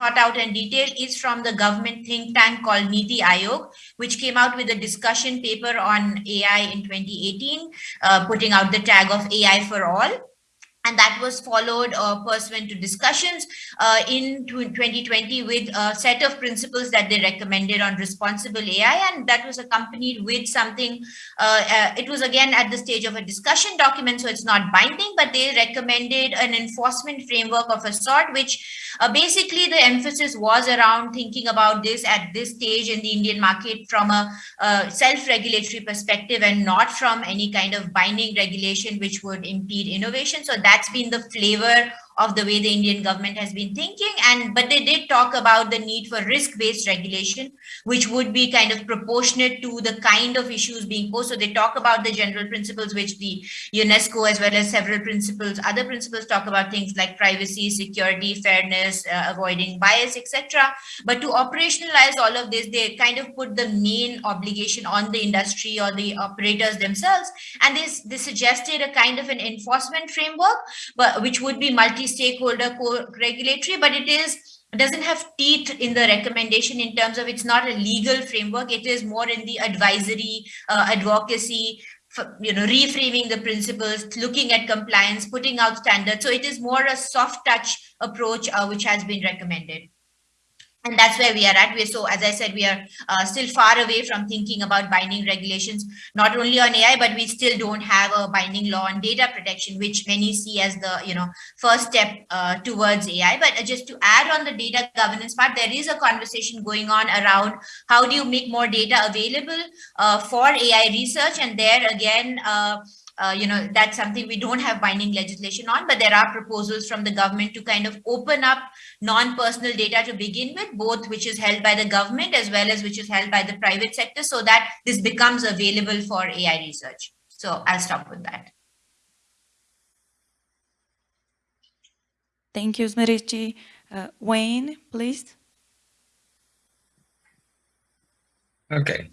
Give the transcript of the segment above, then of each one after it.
thought out and detailed is from the government think tank called Niti Aayog, which came out with a discussion paper on AI in 2018, uh, putting out the tag of AI for all and that was followed uh, pursuant to discussions uh, in 2020 with a set of principles that they recommended on responsible AI, and that was accompanied with something, uh, uh, it was again at the stage of a discussion document, so it's not binding, but they recommended an enforcement framework of a sort, which uh, basically the emphasis was around thinking about this at this stage in the Indian market from a, a self-regulatory perspective and not from any kind of binding regulation which would impede innovation. So that that's been the flavor of the way the Indian government has been thinking. And but they did talk about the need for risk-based regulation, which would be kind of proportionate to the kind of issues being posed. So they talk about the general principles, which the UNESCO, as well as several principles, other principles talk about things like privacy, security, fairness, uh, avoiding bias, etc. But to operationalize all of this, they kind of put the main obligation on the industry or the operators themselves. And this, they suggested a kind of an enforcement framework, but which would be multi stakeholder regulatory, but it is doesn't have teeth in the recommendation in terms of it's not a legal framework. It is more in the advisory, uh, advocacy, you know, reframing the principles, looking at compliance, putting out standards. So it is more a soft touch approach, uh, which has been recommended and that's where we are at. We're so as i said we are uh, still far away from thinking about binding regulations not only on ai but we still don't have a binding law on data protection which many see as the you know first step uh, towards ai but just to add on the data governance part there is a conversation going on around how do you make more data available uh, for ai research. And there again uh, you know, that's something we don't have binding legislation on, but there are proposals from the government to kind of open up non-personal data to begin with, both which is held by the government as well as which is held by the private sector so that this becomes available for AI research. So I'll stop with that. Thank you, Smriti. Uh, Wayne, please. Okay.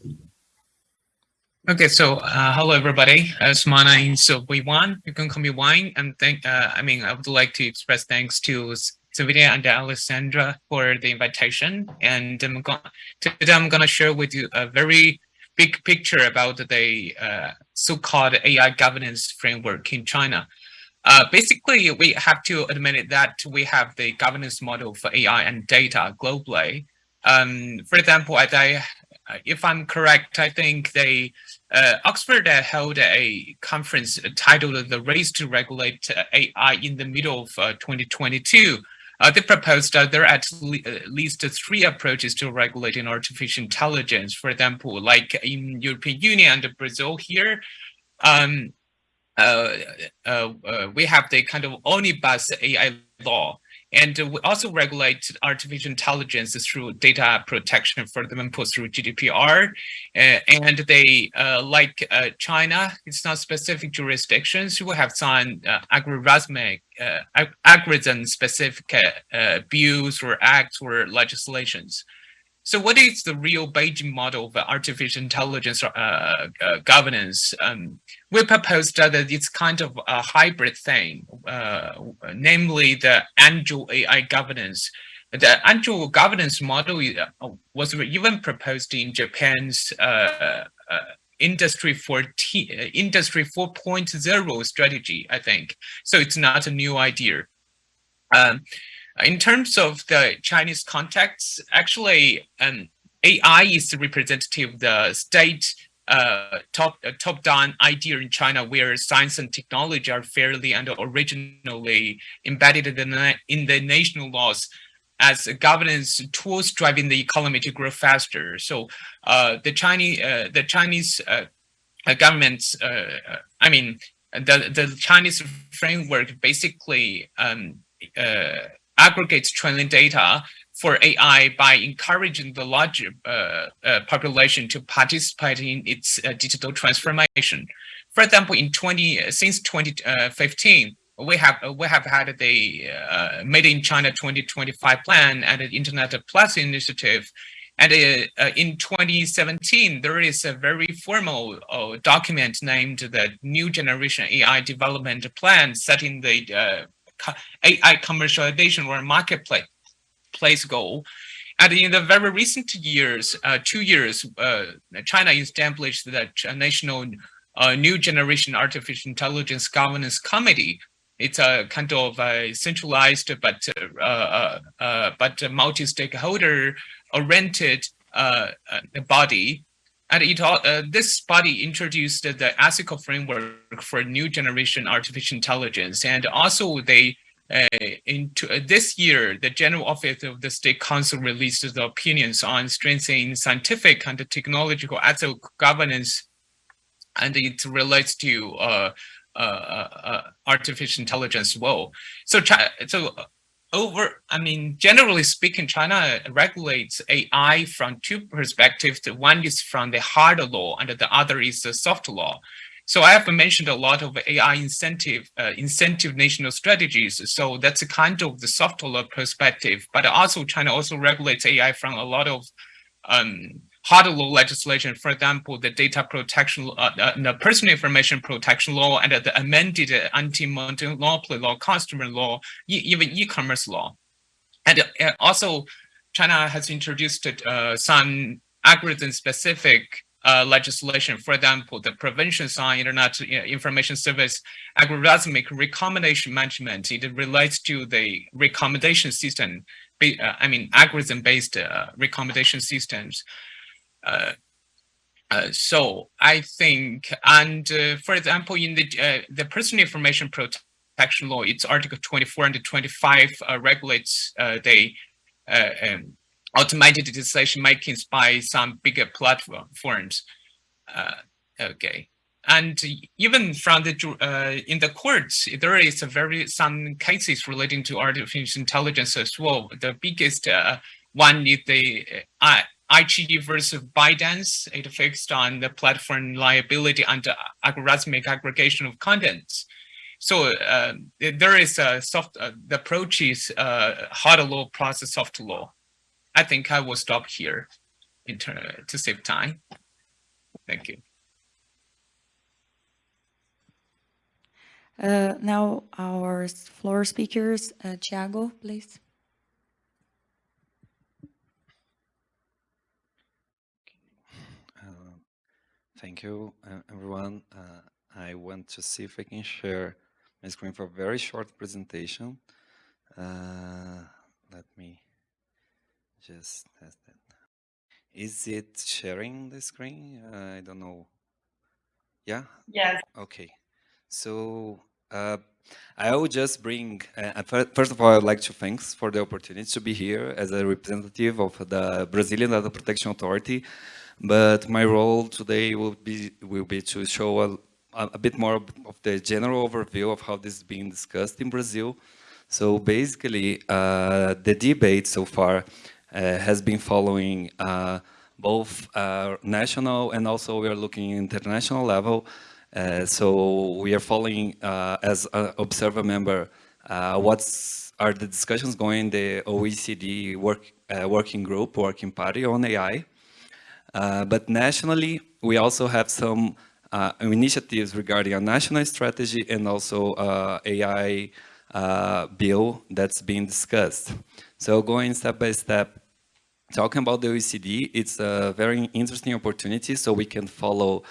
Okay, so uh, hello everybody. As my name is Wayne. You can call me Wine. And thank. Uh, I mean, I would like to express thanks to Sylvia and Alessandra for the invitation. And I'm today I'm to share with you a very big picture about the uh, so-called AI governance framework in China. Uh, basically, we have to admit that we have the governance model for AI and data globally. Um, for example, as I, if I'm correct, I think they uh, Oxford held a conference titled The Race to Regulate AI in the middle of uh, 2022. Uh, they proposed that there are at, le least three approaches to regulating artificial intelligence. For example, like in European Union and Brazil here, um, uh, uh, uh, we have the kind of omnibus AI law and we also regulate artificial intelligence through data protection, for example, through GDPR. Uh, and they, uh, like uh, China, it's not specific jurisdictions, will have some uh, algorithmic, uh, algorithm-specific uh, bills or acts or legislations. So what is the real Beijing model of artificial intelligence uh, uh, governance? Um, we proposed that it's kind of a hybrid thing, uh, namely the agile AI governance. The agile governance model uh, was even proposed in Japan's uh, uh, industry 14 industry 4.0 strategy i think so it's not a new idea um, in terms of the Chinese context, actually, um, AI is representative of the state uh, top uh, top down idea in China, where science and technology are fairly and originally embedded in the, in the national laws as governance tools driving the economy to grow faster. So uh, the Chinese uh, the Chinese uh, governments, uh, I mean, the the Chinese framework basically um, aggregates training data for AI by encouraging the large uh, uh, population to participate in its uh, digital transformation. For example, in 20 since 2015, we have we have had the uh, Made in China 2025 plan and the Internet Plus initiative. And uh, uh, in 2017, there is a very formal document named the New Generation AI Development Plan, setting the AI commercialization or marketplace place goal. And in the very recent years, uh, two years, uh, China established the National uh, New Generation Artificial Intelligence Governance Committee. It's a kind of a centralized but uh, uh, uh, but multi-stakeholder oriented body. And it, uh, this body introduced the ethical framework for new generation artificial intelligence. And also they uh, into uh, this year, the General Office of the State Council released the opinions on strengthening scientific and technological ethical governance, and it relates to uh, uh, uh, artificial intelligence as well. So, so over, I mean, generally speaking, China regulates AI from two perspectives. The One is from the hard law, and the other is the soft law. So I have mentioned a lot of AI incentive, uh, incentive national strategies. So that's a kind of the soft law perspective. But also China also regulates AI from a lot of um, hard law legislation. For example, the data protection, uh, uh, the personal information protection law, and the amended anti-monopoly law, customer law, e- even e-commerce law. And uh, also, China has introduced uh, some algorithm-specific uh, legislation. For example, the Prevention on Internet uh, Information Service algorithmic recommendation management. It relates to the recommendation system. uh, I mean, algorithm-based uh, recommendation systems. Uh, uh, so I think, and uh, for example, in the uh, the personal information protection law, it's Article 24 and 25 uh, regulates uh, the um, automated decision makings by some bigger platforms. Okay, and even from the in the courts, there is a very some cases relating to artificial intelligence as well. The biggest one is the IGD versus ByteDance. It fixed on the platform liability and algorithmic aggregation of contents. So uh, there is a soft. Uh, the approach is uh, hard law plus soft law. I think I will stop here in to save time. Thank you. Uh, now our floor speakers, uh, Thiago, please. Thank you, uh, everyone. Uh, I want to see if I can share my screen for a very short presentation. Uh, Let me just test it. Is it sharing the screen? Uh, I don't know. Yeah? Yes. Okay. So uh, I will just bring, uh, first of all, I'd like to thanks for the opportunity to be here as a representative of the Brazilian Data Protection Authority. But my role today will be will be to show a, a bit more of the general overview of how this is being discussed in Brazil. So basically, uh, the debate so far uh, has been following uh, both uh, national and also we are looking international level. Uh, so we are following uh, as an observer member what's are the discussions going in the OECD work working group working party on AI. Uh, but nationally, we also have some uh, initiatives regarding a national strategy and also uh, AI bill that's being discussed. So going step by step, talking about the OECD, it's a very interesting opportunity so we can follow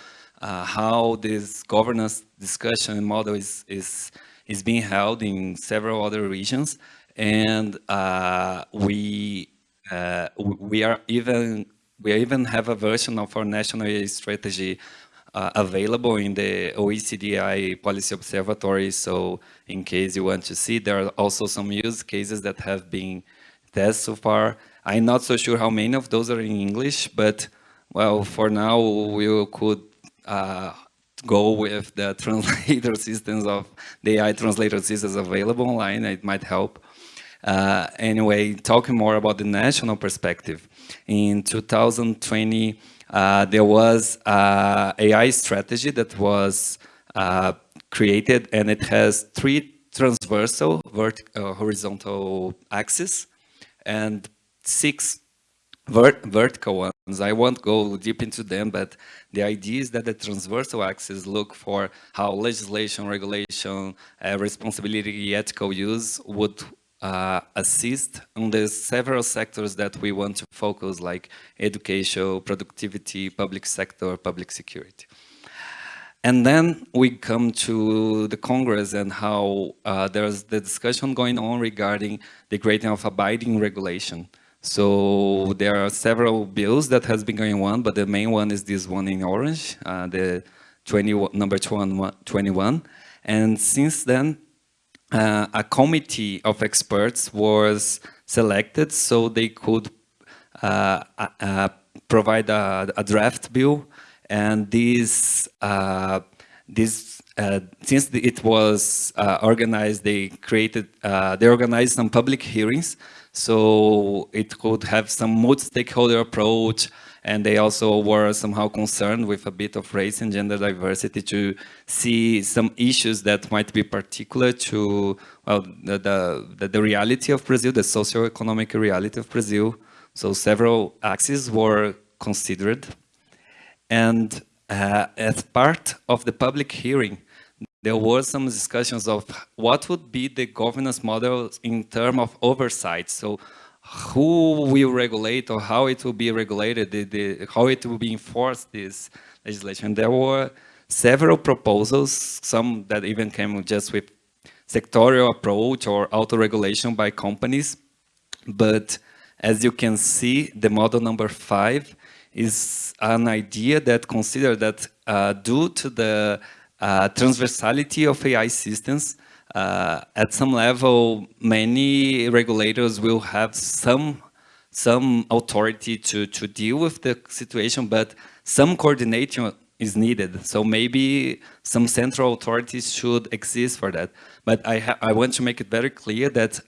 uh, how this governance discussion model is, is, is being held in several other regions. And uh, we, uh, we are even, we even have a version of our national AI strategy uh, available in the OECD AI Policy Observatory. So in case you want to see, there are also some use cases that have been tested so far. I'm not so sure how many of those are in English, but well, for now we could uh, go with the translator systems of the AI translator systems available online. It might help. Uh, anyway, talking more about the national perspective. In 2020, uh, there was uh, AI strategy that was uh, created, and it has three transversal, uh, horizontal axes, and six vert vertical ones. I won't go deep into them, but the idea is that the transversal axes look for how legislation, regulation, uh, responsibility, ethical use would uh, assist on the several sectors that we want to focus like education, productivity, public sector, public security. And then we come to the Congress and how uh, there's the discussion going on regarding the creating of a binding regulation. So there are several bills that has been going on, but the main one is this one in orange, uh, the 20, number 21. And since then, uh, a committee of experts was selected so they could uh, uh, provide a, a, draft bill. And this uh, this uh, since it was uh, organized they created they organized some public hearings. So it could have some multi-stakeholder approach and they also were somehow concerned with a bit of race and gender diversity to see some issues that might be particular to well the, the, the reality of Brazil, the socio-economic reality of Brazil. So several axes were considered. And uh, as part of the public hearing, there were some discussions of what would be the governance model in terms of oversight. So who will regulate or how it will be regulated, the, the, how it will be enforced, this legislation. There were several proposals, some that even came just with sectorial approach or auto-regulation by companies. But as you can see, the model number five is an idea that consider that uh, due to the uh, transversality of AI systems, uh, at some level, many regulators will have some some authority to, to deal with the situation, but some coordination is needed. So maybe some central authorities should exist for that. But I, I want to make it very clear that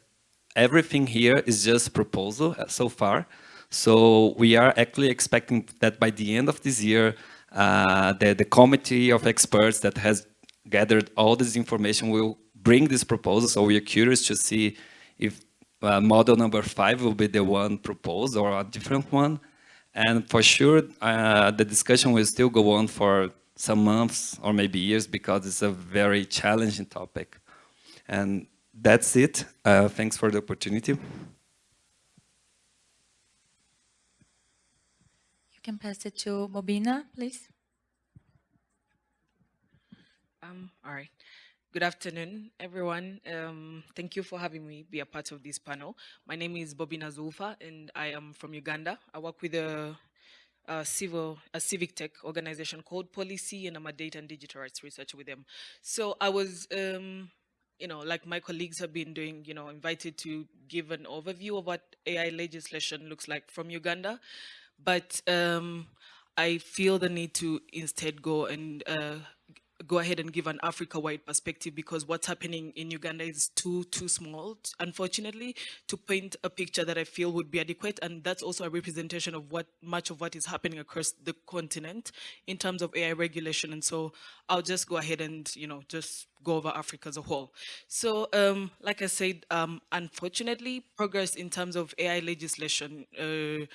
everything here is just proposal uh, so far. So we are actually expecting that by the end of this year, uh, the, the committee of experts that has gathered all this information will bring this proposal. So we are curious to see if uh, model number five will be the one proposed or a different one. And for sure, uh, the discussion will still go on for some months or maybe years because it's a very challenging topic. And that's it. Uh, thanks for the opportunity. You can pass it to Bobina, please. Um, all right. Good afternoon, everyone. Um, thank you for having me be a part of this panel. My name is Bobina Zulfa, and I am from Uganda. I work with a, a, civil, a civic tech organization called Pollicy, and I'm a data and digital rights researcher with them. So I was, um, you know, like my colleagues have been doing, you know, invited to give an overview of what AI legislation looks like from Uganda, but um, I feel the need to instead go and uh, go ahead and give an Africa-wide perspective because what's happening in Uganda is too too small, unfortunately, to paint a picture that I feel would be adequate. And that's also a representation of what much of what is happening across the continent in terms of AI regulation. And so I'll just go ahead and, you know, just go over Africa as a whole. So, um, like I said, um, unfortunately, progress in terms of AI legislation, uh,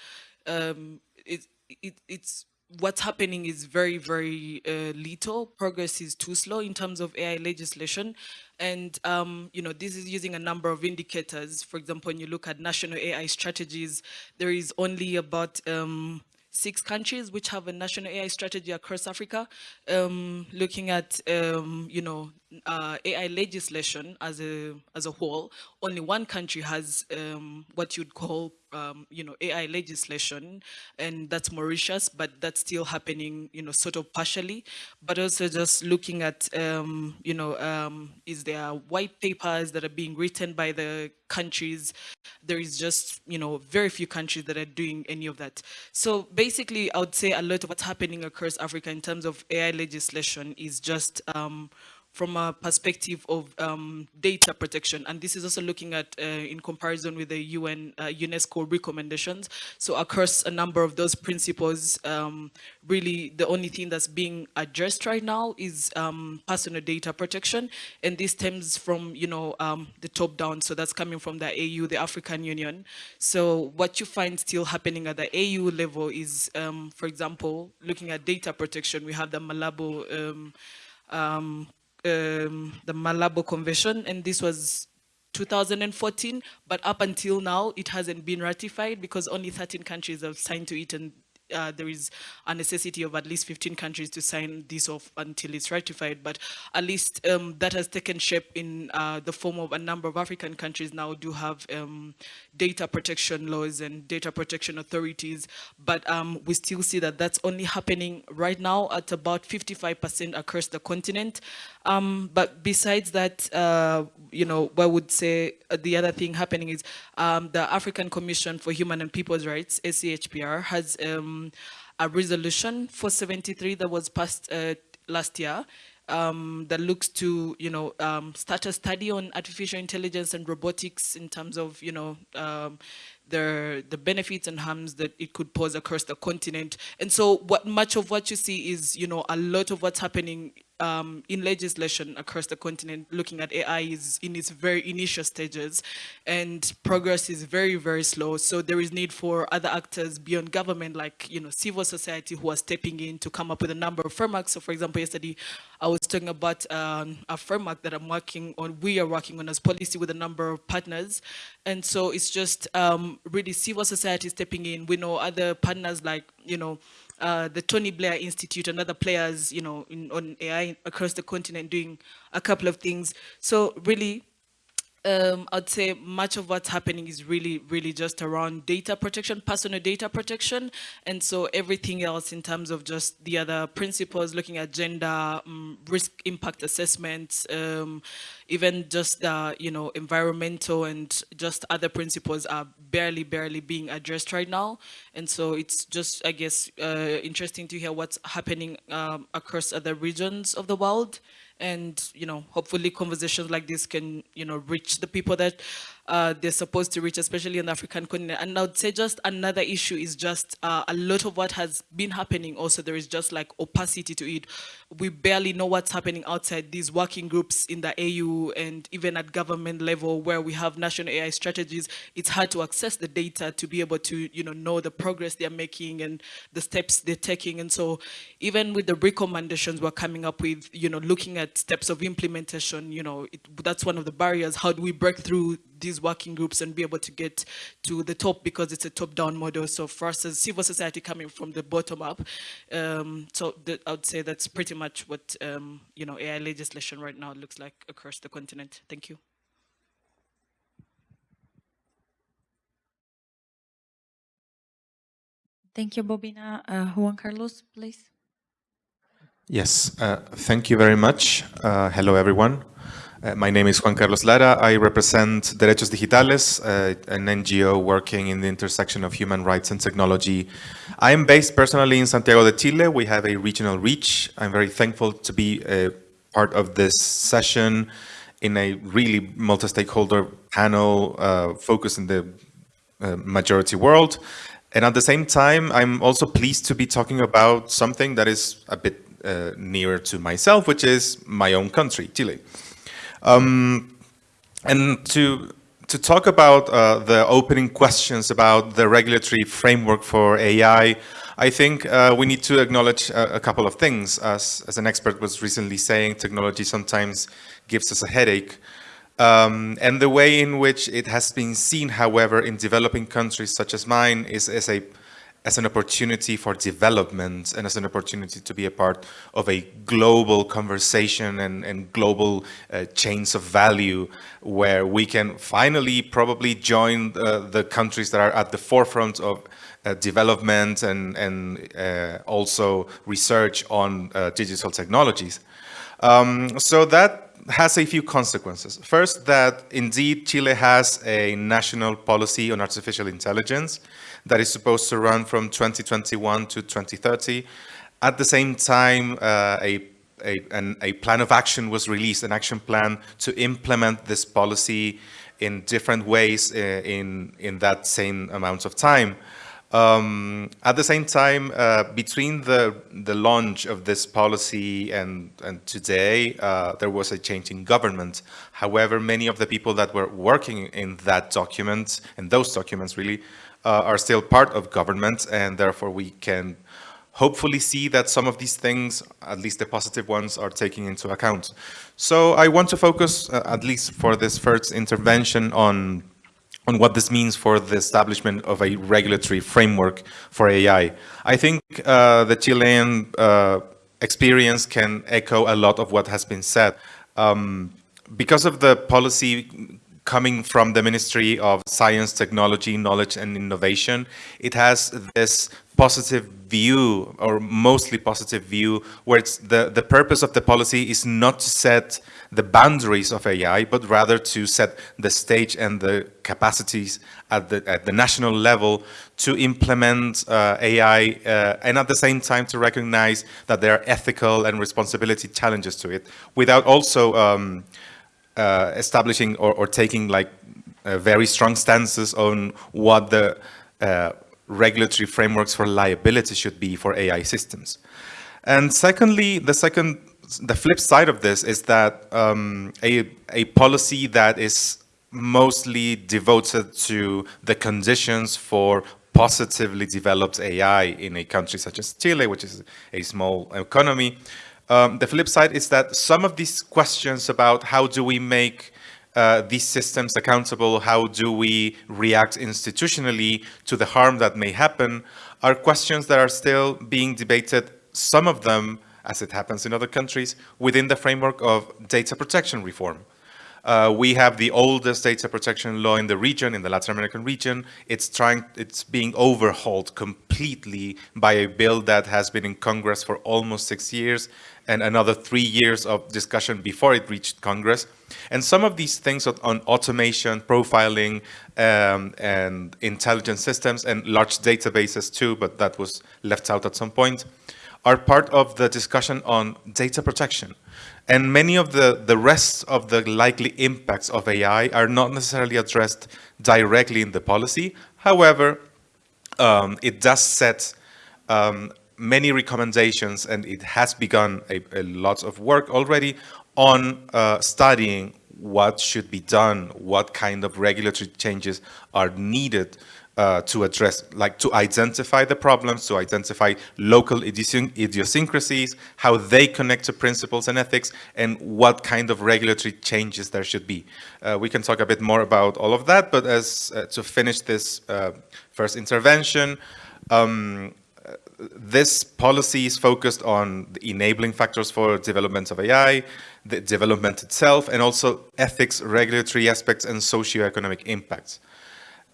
um, it, it, it's what's happening is very, very uh, little. Progress is too slow in terms of AI legislation. And, um, you know, this is using a number of indicators. For example, when you look at national AI strategies, there is only about um, six countries which have a national AI strategy across Africa, um, looking at, um, you know, uh, AI legislation as a, as a whole. Only one country has um, what you'd call um, you know, AI legislation, and that's Mauritius, but that's still happening, you know, sort of partially, but also just looking at, um, you know, um, is there white papers that are being written by the countries? There is just, you know, very few countries that are doing any of that. So basically, I would say a lot of what's happening across Africa in terms of AI legislation is just um, from a perspective of um, data protection. And this is also looking at uh, in comparison with the UN uh, UNESCO recommendations. So across a number of those principles, um, really the only thing that's being addressed right now is um, personal data protection. And this stems from, you know, um, the top down. So that's coming from the AU, the African Union. So what you find still happening at the AU level is, um, for example, looking at data protection, we have the Malabo um, um, the Malabo Convention, and this was 2014, but up until now, it hasn't been ratified because only 13 countries have signed to it and uh, there is a necessity of at least 15 countries to sign this off until it's ratified, but at least um, that has taken shape in uh, the form of a number of African countries now do have um, data protection laws and data protection authorities, but um, we still see that that's only happening right now at about 55% across the continent. Um, but besides that, uh, you know, I would say uh, the other thing happening is um, the African Commission for Human and People's Rights, ACHPR, has um, a resolution 473 that was passed uh, last year um, that looks to, you know, um, start a study on artificial intelligence and robotics in terms of, you know, um, the, the benefits and harms that it could pose across the continent. And so what much of what you see is, you know, a lot of what's happening um, in legislation across the continent looking at AI is in its very initial stages and progress is very, very slow. So there is need for other actors beyond government like, you know, civil society who are stepping in to come up with a number of frameworks. So for example, yesterday I was talking about um, a framework that I'm working on, we are working on as Pollicy with a number of partners. And so it's just um, really civil society stepping in. We know other partners like, you know, uh, the Tony Blair Institute and other players, you know, in, on AI across the continent doing a couple of things. So really, um, I'd say much of what's happening is really, really just around data protection, personal data protection. And so everything else in terms of just the other principles, looking at gender, um, risk impact assessments, um, even just the, you know, environmental and just other principles are barely, barely being addressed right now. And so it's just, I guess, uh, interesting to hear what's happening um, across other regions of the world and you know hopefully conversations like this can you know reach the people that uh, they're supposed to reach, especially in the African continent. And I would say just another issue is just uh, a lot of what has been happening also, there is just like opacity to it. We barely know what's happening outside these working groups in the AU and even at government level where we have national AI strategies, it's hard to access the data to be able to, you know, know the progress they're making and the steps they're taking. And so even with the recommendations we're coming up with, you know, looking at steps of implementation, you know, it, that's one of the barriers. How do we break through these working groups and be able to get to the top because it's a top-down model. So for us as civil society coming from the bottom up, um, so the, I would say that's pretty much what um, you know AI legislation right now looks like across the continent. Thank you. Thank you, Bobina. Uh, Juan Carlos, please. Yes, uh, thank you very much. Uh, hello, everyone. Uh, my name is Juan Carlos Lara. I represent Derechos Digitales, uh, an NGO working in the intersection of human rights and technology. I am based personally in Santiago de Chile. We have a regional reach. I'm very thankful to be a part of this session in a really multi-stakeholder panel uh, focused in the uh, majority world. And at the same time, I'm also pleased to be talking about something that is a bit uh, nearer to myself, which is my own country, Chile. Um, and to to talk about uh, the opening questions about the regulatory framework for AI, I think uh, we need to acknowledge a, a, couple of things. As, as an expert was recently saying, technology sometimes gives us a headache. Um, and the way in which it has been seen, however, in developing countries such as mine is as a as an opportunity for development and as an opportunity to be a part of a global conversation and, and global uh, chains of value where we can finally probably join uh, the countries that are at the forefront of uh, development and, and uh, also research on uh, digital technologies. Um, so that has a few consequences. First, that indeed Chile has a national policy on artificial intelligence that is supposed to run from 2021 to 2030. At the same time, uh, a, a, an, a plan of action was released, an action plan to implement this policy in different ways uh, in, in that same amount of time. Um, at the same time, uh, between the, the launch of this policy and, and today, uh, there was a change in government. However, many of the people that were working in that document, in those documents really, are still part of government and therefore we can hopefully see that some of these things, at least the positive ones, are taken into account. So I want to focus, uh, at least for this first intervention, on on what this means for the establishment of a regulatory framework for AI. I think uh, the Chilean uh, experience can echo a lot of what has been said. Um, because of the policy coming from the Ministry of Science, Technology, Knowledge and Innovation, it has this positive view or mostly positive view where it's the, the purpose of the policy is not to set the boundaries of AI, but rather to set the stage and the capacities at the, at the national level to implement uh, AI uh, and at the same time to recognize that there are ethical and responsibility challenges to it without also um, uh, establishing or, or, taking like uh, very strong stances on what the uh, regulatory frameworks for liability should be for AI systems. And secondly, the second, the flip side of this is that um, a, a policy that is mostly devoted to the conditions for positively developed AI in a country such as Chile, which is a small economy. Um, the flip side is that some of these questions about how do we make uh, these systems accountable, how do we react institutionally to the harm that may happen, are questions that are still being debated, some of them, as it happens in other countries, within the framework of data protection reform. Uh, we have the oldest data protection law in the region, in the Latin American region. It's trying, it's being overhauled completely by a bill that has been in Congress for almost six years and another three years of discussion before it reached Congress. And some of these things on automation, profiling, um, and intelligence systems and large databases too, but that was left out at some point, are part of the discussion on data protection. And many of the, the rest of the likely impacts of AI are not necessarily addressed directly in the policy. However, um, it does set um, many recommendations and it has begun a, a lot of work already on uh, studying what should be done, what kind of regulatory changes are needed uh, to address, like to identify the problems, to identify local idiosyncrasies, how they connect to principles and ethics, and what kind of regulatory changes there should be. Uh, we can talk a bit more about all of that, but as uh, to finish this uh, first intervention, um, this policy is focused on the enabling factors for development of AI, the development itself, and also ethics, regulatory aspects, and socioeconomic impacts.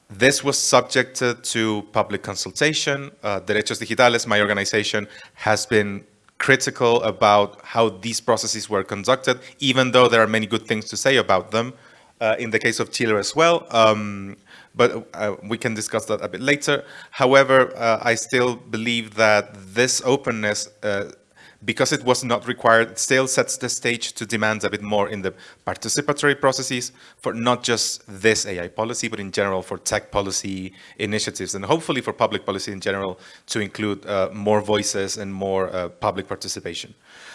This was subjected to public consultation. Uh, Derechos Digitales, my organization, has been critical about how these processes were conducted, even though there are many good things to say about them. Uh, in the case of Chile as well, um, but uh, we can discuss that a bit later. However, uh, I still believe that this openness uh, because it was not required, still sets the stage to demand a bit more in the participatory processes for not just this AI policy, but in general for tech policy initiatives and hopefully for public policy in general to include uh, more voices and more uh, public participation.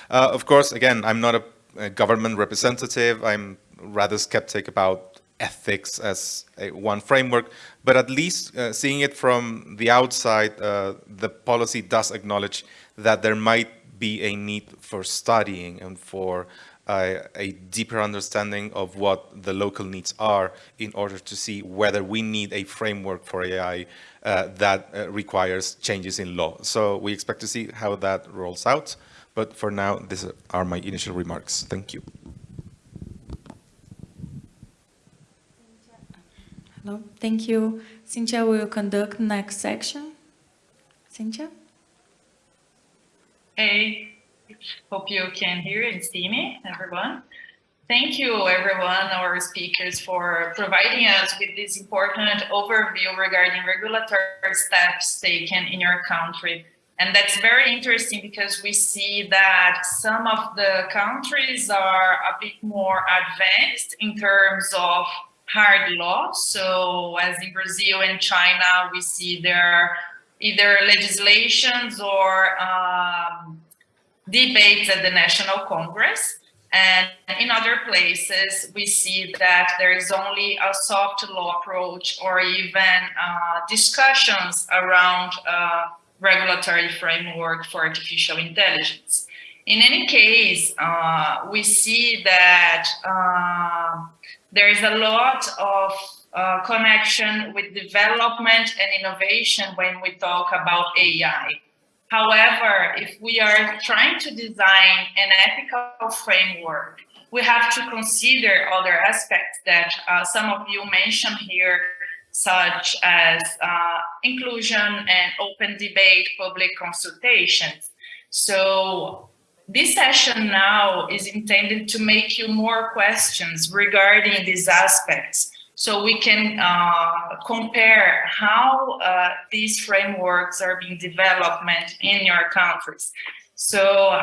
Uh, of course, again, I'm not a, a, government representative. I'm rather skeptic about ethics as a, one framework, but at least uh, seeing it from the outside, uh, the policy does acknowledge that there might be a need for studying and for uh, a deeper understanding of what the local needs are in order to see whether we need a framework for AI uh, that uh, requires changes in law. So we expect to see how that rolls out. But for now, these are my initial remarks. Thank you. Hello, thank you. Cynthia will conduct next section. Cynthia? Hey, hope you can hear and see me, everyone. Thank you, everyone, our speakers, for providing us with this important overview regarding regulatory steps taken in your country. And that's very interesting because we see that some of the countries are a bit more advanced in terms of hard law. So as in Brazil and China, we see there either legislations or um, debates at the National Congress. And in other places, we see that there is only a soft law approach or even uh, discussions around uh, regulatory framework for artificial intelligence. In any case, uh, we see that uh, there is a lot of uh, connection with development and innovation when we talk about AI. However, if we are trying to design an ethical framework, we have to consider other aspects that uh, some of you mentioned here, such as uh, inclusion and open debate, public consultations. So this session now is intended to make you more questions regarding these aspects so we can uh, compare how uh, these frameworks are being developed in your countries. So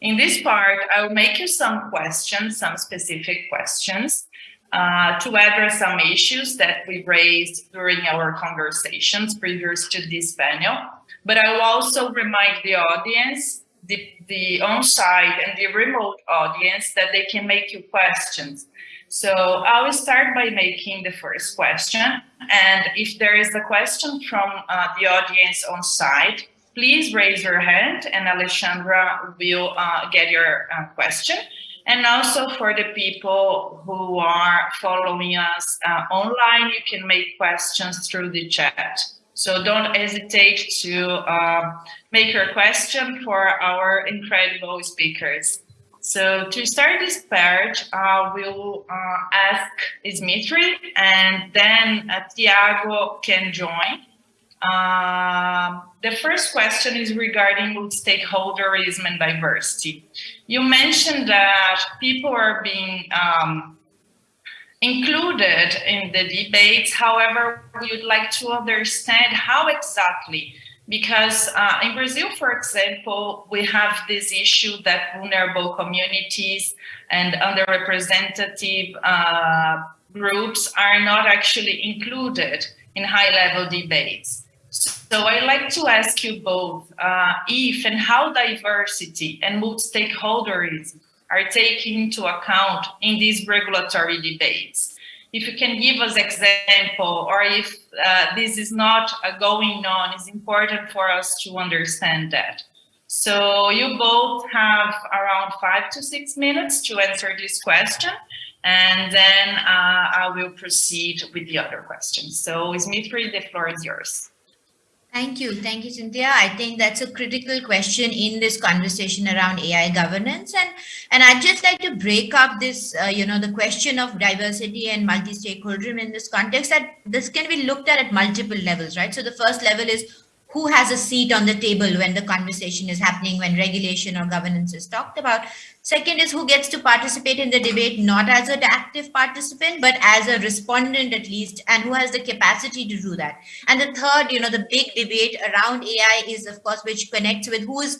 in this part, I will make you some questions, some specific questions uh, to address some issues that we raised during our conversations previous to this panel. But I will also remind the audience, the, the on-site and the remote audience that they can make you questions so I will start by making the first question. And if there is a question from uh, the audience on site, please raise your hand and Alexandra will uh, get your uh, question. And also for the people who are following us uh, online, you can make questions through the chat. So don't hesitate to uh, make your question for our incredible speakers. So to start this part, uh, we'll uh, ask Dmitry and then uh, Tiago can join. Uh, the first question is regarding stakeholderism and diversity. You mentioned that people are being um, included in the debates. However, we would like to understand how exactly because uh, in Brazil, for example, we have this issue that vulnerable communities and underrepresented uh, groups are not actually included in high-level debates. So I'd like to ask you both uh, if and how diversity and multi-stakeholderism are taken into account in these regulatory debates if you can give us example or if uh, this is not going on, it's important for us to understand that. So you both have around five to six minutes to answer this question, and then uh, I will proceed with the other questions. So Dmitry, the floor is yours. Thank you. Thank you, Cynthia. I think that's a critical question in this conversation around AI governance. And, and I'd just like to break up this, uh, you know, the question of diversity and multi-stakeholderism in this context that this can be looked at at multiple levels, right? So the first level is who has a seat on the table when the conversation is happening, when regulation or governance is talked about. Second is who gets to participate in the debate, not as an active participant, but as a respondent at least, and who has the capacity to do that. And the third, you know, the big debate around AI is, of course, which connects with who is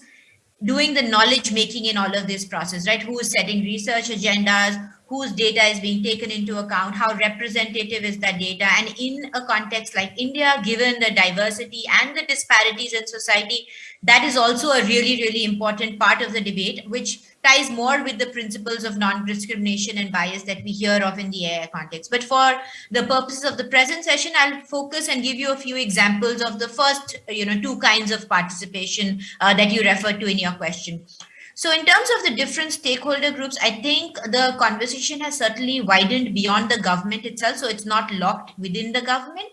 doing the knowledge making in all of this process, right? Who is setting research agendas, whose data is being taken into account, how representative is that data. And in a context like India, given the diversity and the disparities in society, that is also a really, really important part of the debate, which ties more with the principles of non-discrimination and bias that we hear of in the AI context. But for the purposes of the present session, I'll focus and give you a few examples of the first, you know, two kinds of participation uh, that you referred to in your question. So in terms of the different stakeholder groups, I think the conversation has certainly widened beyond the government itself. So it's not locked within the government,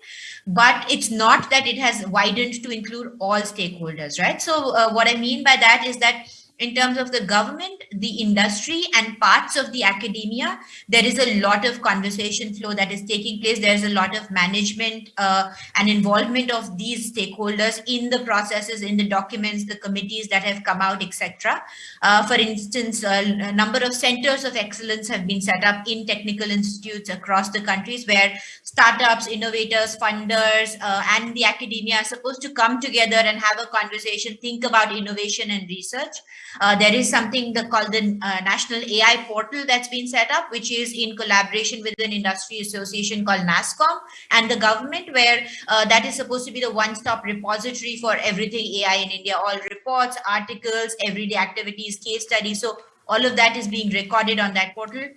but it's not that it has widened to include all stakeholders, right? So uh, what I mean by that is that in terms of the government, the industry and parts of the academia, there is a lot of conversation flow that is taking place. There's a lot of management uh, and involvement of these stakeholders in the processes, in the documents, the committees that have come out, etc. Uh, for instance, a number of centers of excellence have been set up in technical institutes across the countries where startups, innovators, funders, uh, and the academia are supposed to come together and have a conversation, think about innovation and research. Uh, there is something called the uh, National AI Portal that's been set up, which is in collaboration with an industry association called NASSCOM and the government, where uh, that is supposed to be the one-stop repository for everything AI in India, all reports, articles, everyday activities, case studies. So all of that is being recorded on that portal.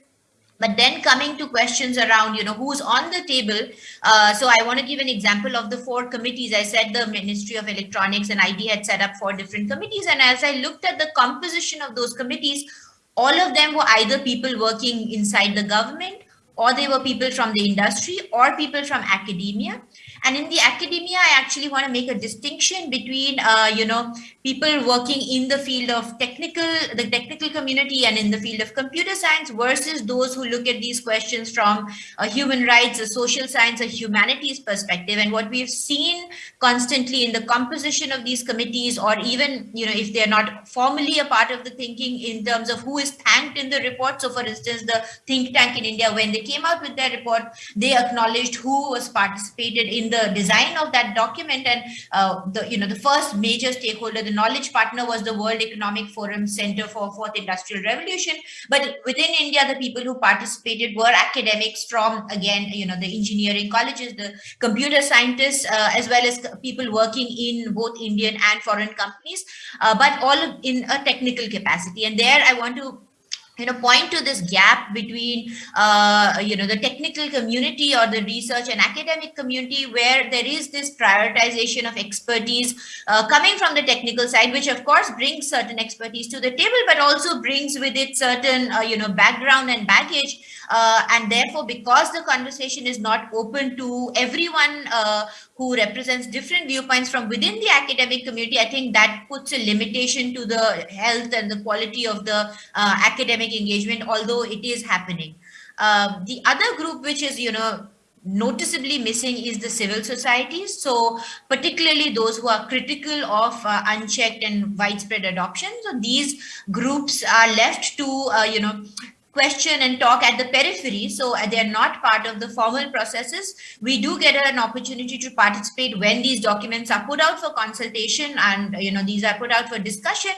But then coming to questions around, you know, who's on the table. Uh, so I want to give an example of the four committees. I said the Ministry of Electronics and IT had set up four different committees. And as I looked at the composition of those committees, all of them were either people working inside the government or they were people from the industry or people from academia. And in the academia, I actually want to make a distinction between, uh, you know, people working in the field of technical, the technical community and in the field of computer science versus those who look at these questions from a human rights, a social science, a humanities perspective. And what we've seen constantly in the composition of these committees, or even, you know, if they're not formally a part of the thinking in terms of who is thanked in the report. So for instance, the think tank in India, when they came out with their report, they acknowledged who was participated in the design of that document and uh, the you know the first major stakeholder the knowledge partner was the world economic forum center for fourth industrial revolution but within india the people who participated were academics from again you know the engineering colleges the computer scientists uh, as well as people working in both indian and foreign companies uh, but all in a technical capacity. And there i want to you know point to this gap between uh, you know the technical community or the research and academic community where there is this prioritization of expertise uh, coming from the technical side which of course brings certain expertise to the table but also brings with it certain uh, you know background and baggage uh, and therefore because the conversation is not open to everyone uh, who represents different viewpoints from within the academic community, I think that puts a limitation to the health and the quality of the uh, academic engagement, although it is happening. Uh, the other group, which is, you know, noticeably missing is the civil societies. So particularly those who are critical of uh, unchecked and widespread adoption. So these groups are left to, uh, you know, question and talk at the periphery so they're not part of the formal processes. We do get an opportunity to participate when these documents are put out for consultation and you know these are put out for discussion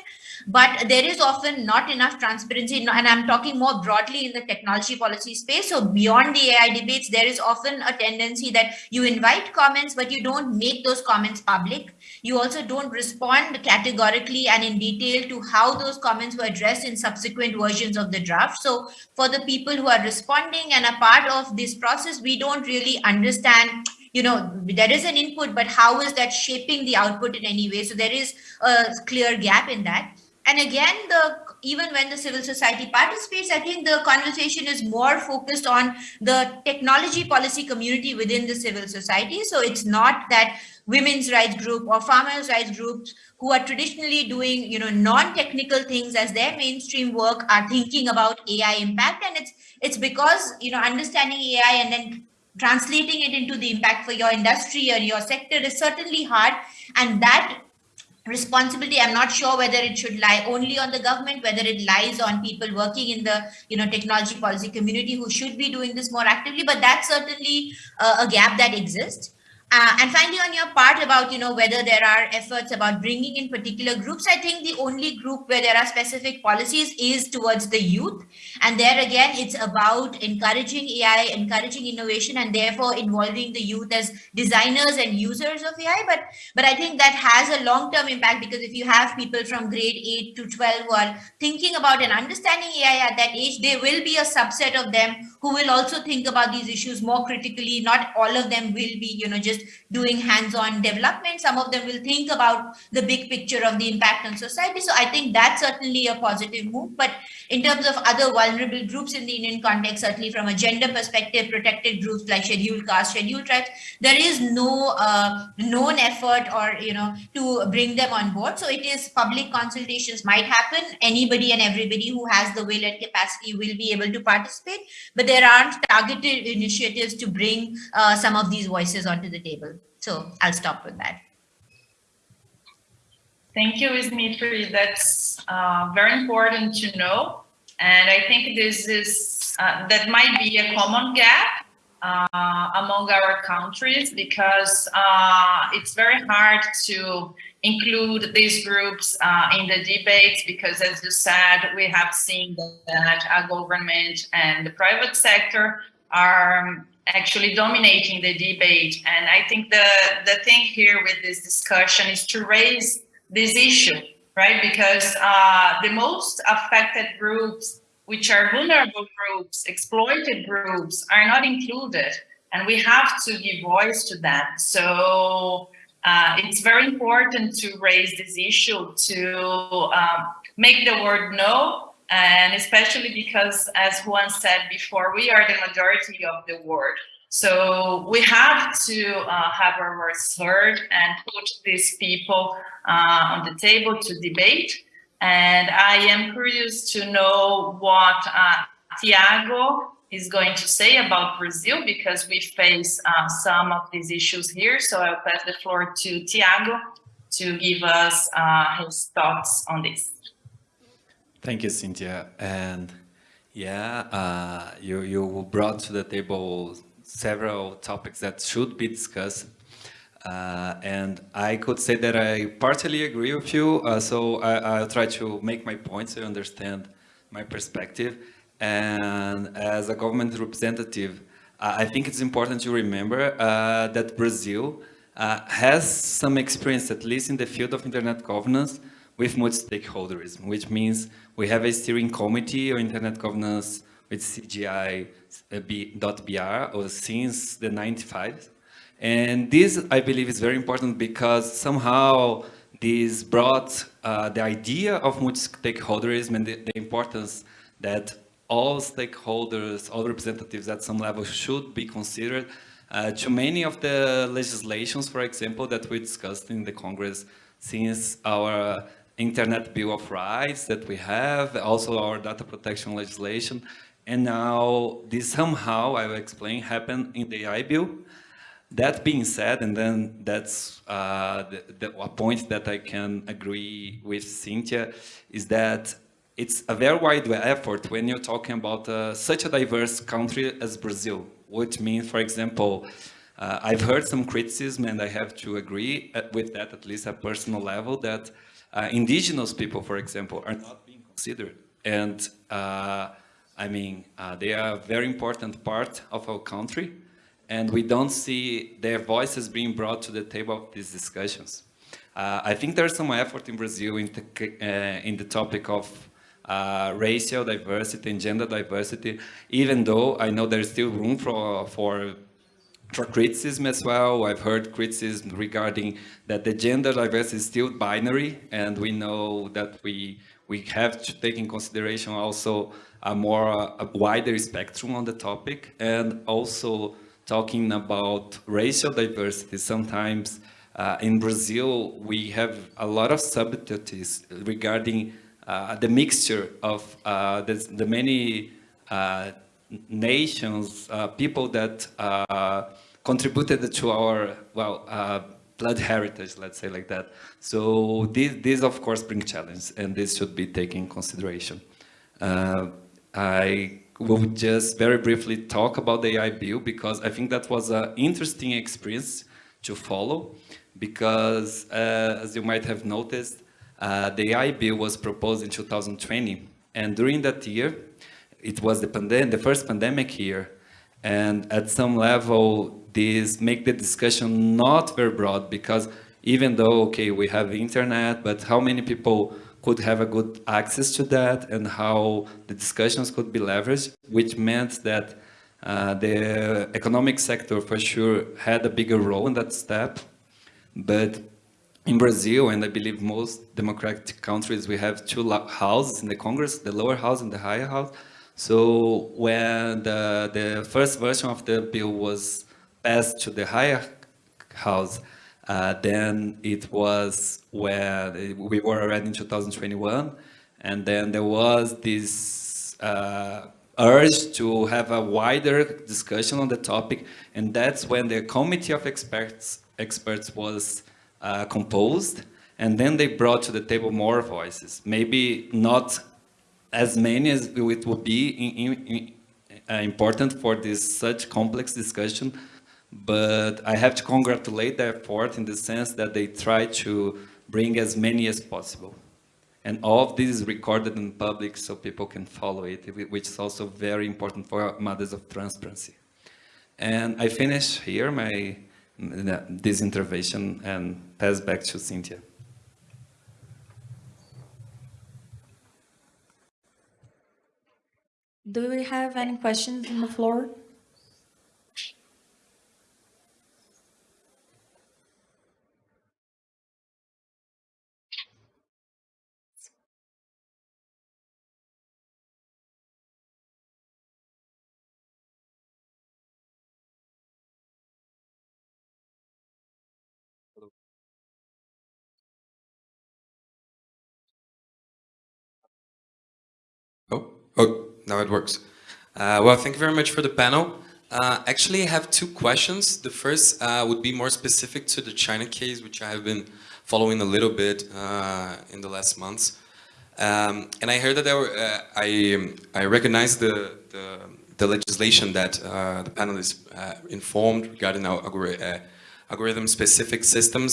but there is often not enough transparency. And i'm talking more broadly in the technology policy space so beyond the ai debates there is often a tendency that you invite comments but you don't make those comments public you also don't respond categorically and in detail to how those comments were addressed in subsequent versions of the draft. So for the people who are responding and a part of this process we don't really understand you know there is an input but how is that shaping the output in any way? So there is a clear gap in that. And again the even when the civil society participates i think the conversation is more focused on the technology policy community within the civil society. So it's not that women's rights group or farmers rights groups who are traditionally doing you know non-technical things as their mainstream work are thinking about ai impact. And it's it's because you know understanding ai and then translating it into the impact for your industry or your sector is certainly hard. And that responsibility i'm not sure whether it should lie only on the government whether it lies on people working in the you know technology policy community who should be doing this more actively. But that's certainly uh, a gap that exists uh, and finally, on your part about, you know, whether there are efforts about bringing in particular groups, I think the only group where there are specific policies is towards the youth. And there again, it's about encouraging AI, encouraging innovation, and therefore involving the youth as designers and users of AI. But, but I think that has a long-term impact because if you have people from grade 8 to 12 who are thinking about and understanding AI at that age, there will be a subset of them who will also think about these issues more critically. Not all of them will be, you know, just doing hands-on development. Some of them will think about the big picture of the impact on society. So I think that's certainly a positive move. But in terms of other vulnerable groups in the Indian context, certainly from a gender perspective, protected groups like scheduled caste, scheduled tribes, there is no uh, known effort or, you know, to bring them on board. So it is public consultations might happen. Anybody and everybody who has the will and capacity will be able to participate, but there aren't targeted initiatives to bring uh, some of these voices onto the table. So I'll stop with that. Thank you, Dimitri. That's uh, very important to know. And I think this is, uh, that might be a common gap uh, among our countries because uh, it's very hard to include these groups uh, in the debates because as you said, we have seen that our government and the private sector are actually dominating the debate. And I think the, the thing here with this discussion is to raise this issue, right? Because uh, the most affected groups which are vulnerable groups, exploited groups, are not included. And we have to give voice to them. So uh, it's very important to raise this issue to um, make the word know and especially because as Juan said before, we are the majority of the world. So we have to uh, have our voice heard and put these people uh, on the table to debate. And I am curious to know what uh, Tiago is going to say about Brazil because we face uh, some of these issues here. So I'll pass the floor to Tiago to give us uh, his thoughts on this. Thank you, Cynthia. And yeah, uh, you, you brought to the table several topics that should be discussed. Uh, and I could say that I partially agree with you. Uh, so I, will try to make my points so you understand my perspective. And as a government representative, I think it's important to remember uh, that Brazil uh, has some experience, at least in the field of internet governance, with multi-stakeholderism, which means we have a steering committee on internet governance with CGI.br since the 95. And this, I believe, is very important because somehow this brought uh, the idea of multi-stakeholderism and the, the importance that all stakeholders, all representatives at some level should be considered uh, to many of the legislations, for example, that we discussed in the Congress since our Internet Bill of Rights that we have, also our data protection legislation. And now this somehow, I will explain, happened in the AI bill. That being said, and then that's uh, the, the, a point that I can agree with Cynthia, is that it's a very wide effort when you're talking about uh, such a diverse country as Brazil, which means, for example, uh, I've heard some criticism and I have to agree uh, with that, at least at personal level, that uh, indigenous people, for example, are not being considered. And uh, I mean, uh, they are a very important part of our country, and we don't see their voices being brought to the table of these discussions. Uh, I think there's some effort in Brazil in the, uh, in the topic of uh, racial diversity and gender diversity, even though I know there's still room for, for for criticism as well. I've heard criticism regarding that the gender diversity is still binary, and we know that we we have to take in consideration also a more a wider spectrum on the topic, and also talking about racial diversity. Sometimes uh, in Brazil we have a lot of subtleties regarding uh, the mixture of uh, the, the many uh, nations, uh, people that uh, contributed to our, well, blood heritage, let's say like that. So this, this of course bring challenge and this should be taken in consideration. I will just very briefly talk about the AI bill because I think that was an interesting experience to follow because uh, as you might have noticed, uh, the AI bill was proposed in 2020 and during that year, it was the, pandemic, the first pandemic year and at some level this make the discussion not very broad because even though, okay, we have internet, but how many people could have a good access to that and how the discussions could be leveraged, which meant that uh, the economic sector for sure had a bigger role in that step. But in Brazil, and I believe most democratic countries, we have two houses in the Congress, the lower house and the higher house. So when the, the first version of the bill was passed to the higher house, uh, then it was where we were already in 2021, and then there was this uh, urge to have a wider discussion on the topic, and that's when the committee of experts experts was uh, composed, and then they brought to the table more voices, maybe not as many as it would be in, in, uh, important for this such complex discussion, but I have to congratulate the effort in the sense that they try to bring as many as possible. And all of this is recorded in public so people can follow it, which is also very important for matters of transparency. And I finish here my this intervention and pass back to Cynthia. Do we have any questions on the floor? Now it works. Uh, well, thank you very much for the panel. Uh, actually, I have two questions. The first uh, would be more specific to the China case, which I have been following a little bit uh, in the last months. Um, and I heard that there were, uh, I, I recognize the, the, the legislation that uh, the panel is informed regarding our algorithm-specific systems,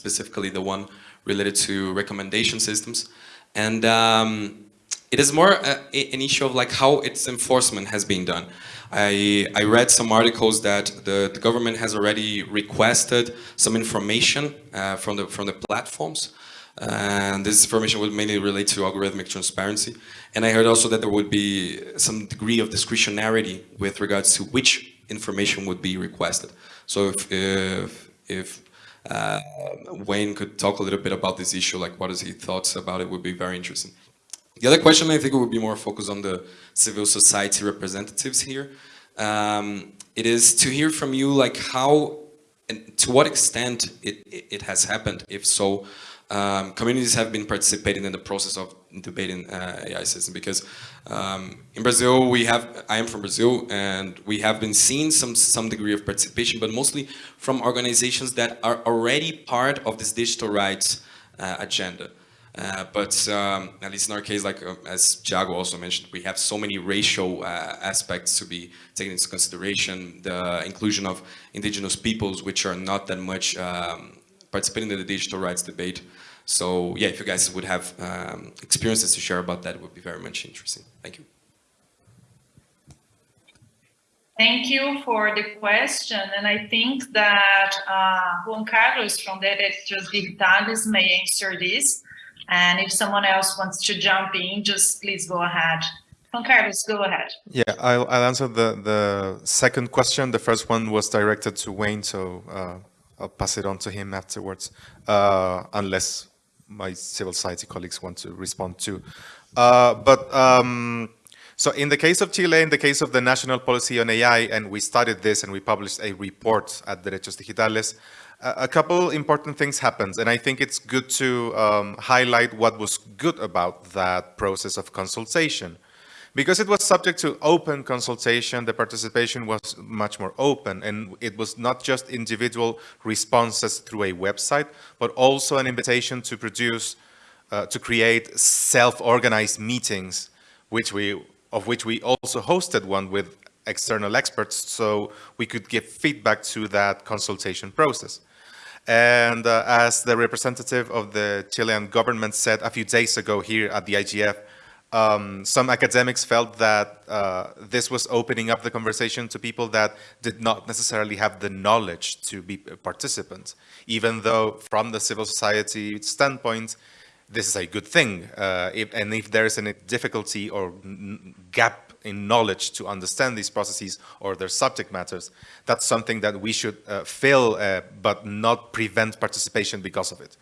specifically the one related to recommendation systems. And um, it is more uh, an issue of like how its enforcement has been done. I, I read some articles that the, the government has already requested some information uh, from the from the platforms. And this information would mainly relate to algorithmic transparency. And I heard also that there would be some degree of discretionarity with regards to which information would be requested. So if, if, if uh, Wayne could talk a little bit about this issue, like what is his thoughts about it would be very interesting. The other question I think would be more focused on the civil society representatives here. Um, it is to hear from you like how and to what extent it, it has happened, if so, um, communities have been participating in the process of debating uh, AI system because um, in Brazil we have I am from Brazil and we have been seeing some some degree of participation but mostly from organizations that are already part of this digital rights uh, agenda uh, but um, at least in our case, like uh, as Thiago also mentioned, we have so many racial uh, aspects to be taken into consideration. The inclusion of indigenous peoples, which are not that much um, participating in the digital rights debate. So yeah, if you guys would have um, experiences to share about that, it would be very much interesting. Thank you. Thank you for the question. And I think that uh, Juan Carlos from Derechos Digitales may answer this. And if someone else wants to jump in, just please go ahead. Juan Carlos, go ahead. Yeah, I'll, I'll answer the, the second question. The first one was directed to Wayne, so uh, I'll pass it on to him afterwards, uh, unless my civil society colleagues want to respond too. Uh, but um, so in the case of Chile, in the case of the national policy on AI, and we studied this and we published a report at Derechos Digitales, a couple important things happened, and I think it's good to um, highlight what was good about that process of consultation. Because it was subject to open consultation, the participation was much more open, and it was not just individual responses through a website, but also an invitation to produce, uh, to create self-organized meetings, which we, of which we also hosted one with external experts, so we could give feedback to that consultation process. And uh, as the representative of the Chilean government said a few days ago here at the IGF, um, some academics felt that uh, this was opening up the conversation to people that did not necessarily have the knowledge to be participants, even though from the civil society standpoint, this is a good thing. Uh, if, and if there is any difficulty or gap in knowledge to understand these processes or their subject matters, that's something that we should uh, fill uh, but not prevent participation because of it.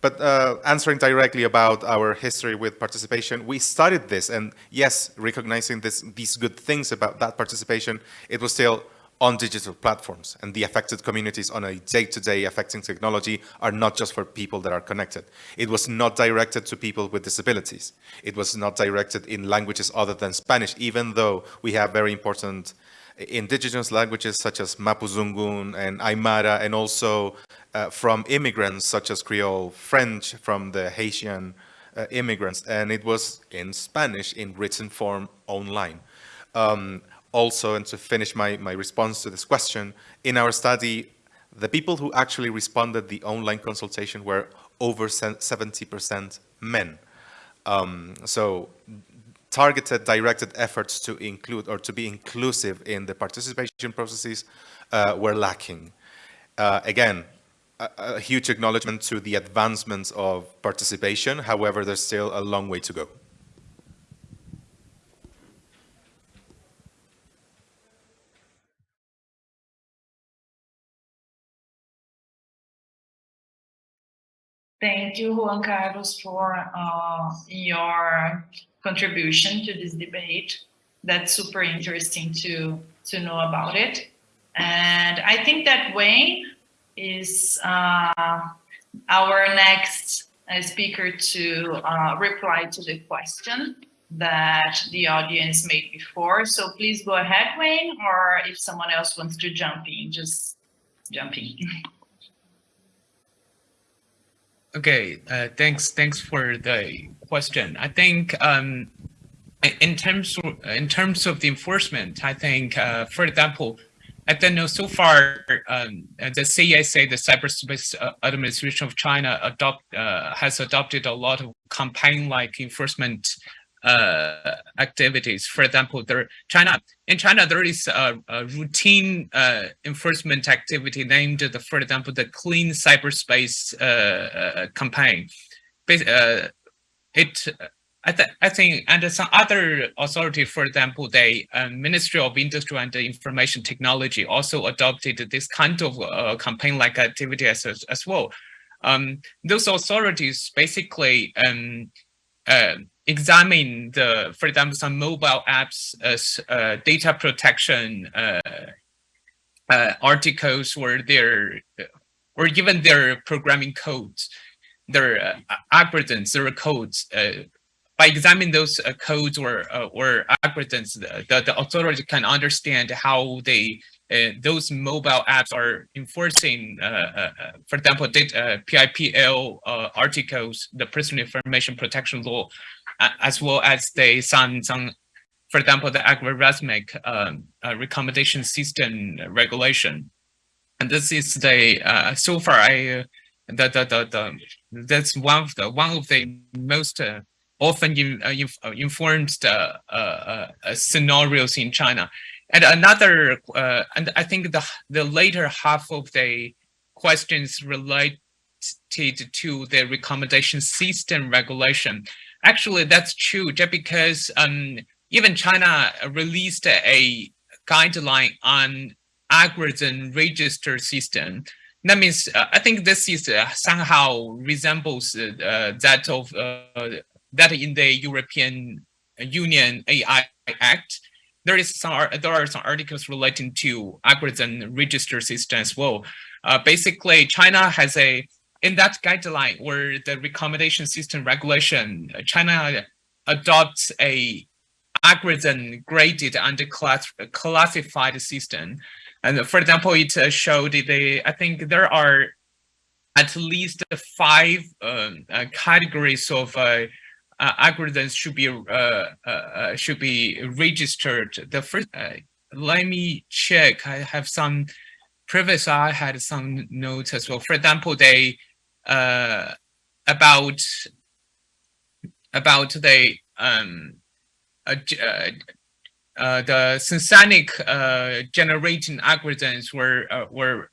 But uh, answering directly about our history with participation, we studied this and yes, recognizing this, these good things about that participation, it was still on digital platforms and the affected communities on a day-to-day -day affecting technology are not just for people that are connected. It was not directed to people with disabilities. It was not directed in languages other than Spanish, even though we have very important indigenous languages such as Mapuzungun and Aymara, and also uh, from immigrants such as Creole, French from the Haitian uh, immigrants, and it was in Spanish in written form online. Um, also, and to finish my, my response to this question, in our study, the people who actually responded the online consultation were over 70% men. Um, so targeted, directed efforts to include or to be inclusive in the participation processes uh, were lacking. Uh, again, a, a huge acknowledgement to the advancements of participation. However, there's still a long way to go. Thank you, Juan Carlos, for uh, your contribution to this debate. That's super interesting to, to know about it. And I think that Wayne is uh, our next uh, speaker to uh, reply to the question that the audience made before. So please go ahead, Wayne, or if someone else wants to jump in, just jump in. Okay, uh, thanks. Thanks for the question. I think um, in terms of, in terms of the enforcement, I think, uh, for example, I don't know so far um, the CSA, the Cyberspace uh, Administration of China, adopt uh, has adopted a lot of campaign-like enforcement uh, activities. For example, there China in China there is a, a routine uh, enforcement activity named the, for example, the Clean Cyberspace uh, uh campaign. Uh, it I, th I think and some other authority, for example, the um, Ministry of Industry and Information Technology also adopted this kind of uh, campaign-like activity as, as well. Um, those authorities basically um, examine the, for example, some mobile apps as uh, data protection uh, uh, articles or their, or even their programming codes, their uh, algorithms, their codes. Uh, by examining those uh, codes or or algorithms, the, the authority can understand how they uh, those mobile apps are enforcing, uh, uh, for example, data, PIPL articles, the personal information protection law, as well as the some some for example the algorithmic um, uh, recommendation system regulation. And this is the uh, so far i uh, the, the the the that's one of the one of the most uh, often in, uh, inf uh, informed scenarios in china. And another and i think the the later half of the questions related to the recommendation system regulation Actually, that's true, just because um, even China released a guideline on algorithm register system. That means uh, I think this is uh, somehow resembles uh, that of uh, that in the European Union AI Act. There is some there are some articles relating to algorithm register system as well. Uh, basically, China has a in that guideline or the recommendation system regulation, China adopts a algorithm graded and class, classified system. And for example, it uh, showed the, I think there are at least five um, uh, categories of uh, uh, algorithms should be uh, uh, should be registered. The first, let me check. I have some previous. I had some notes as well. For example, they uh, about about the um, uh, uh, the synthetic uh, generating algorithms were uh, were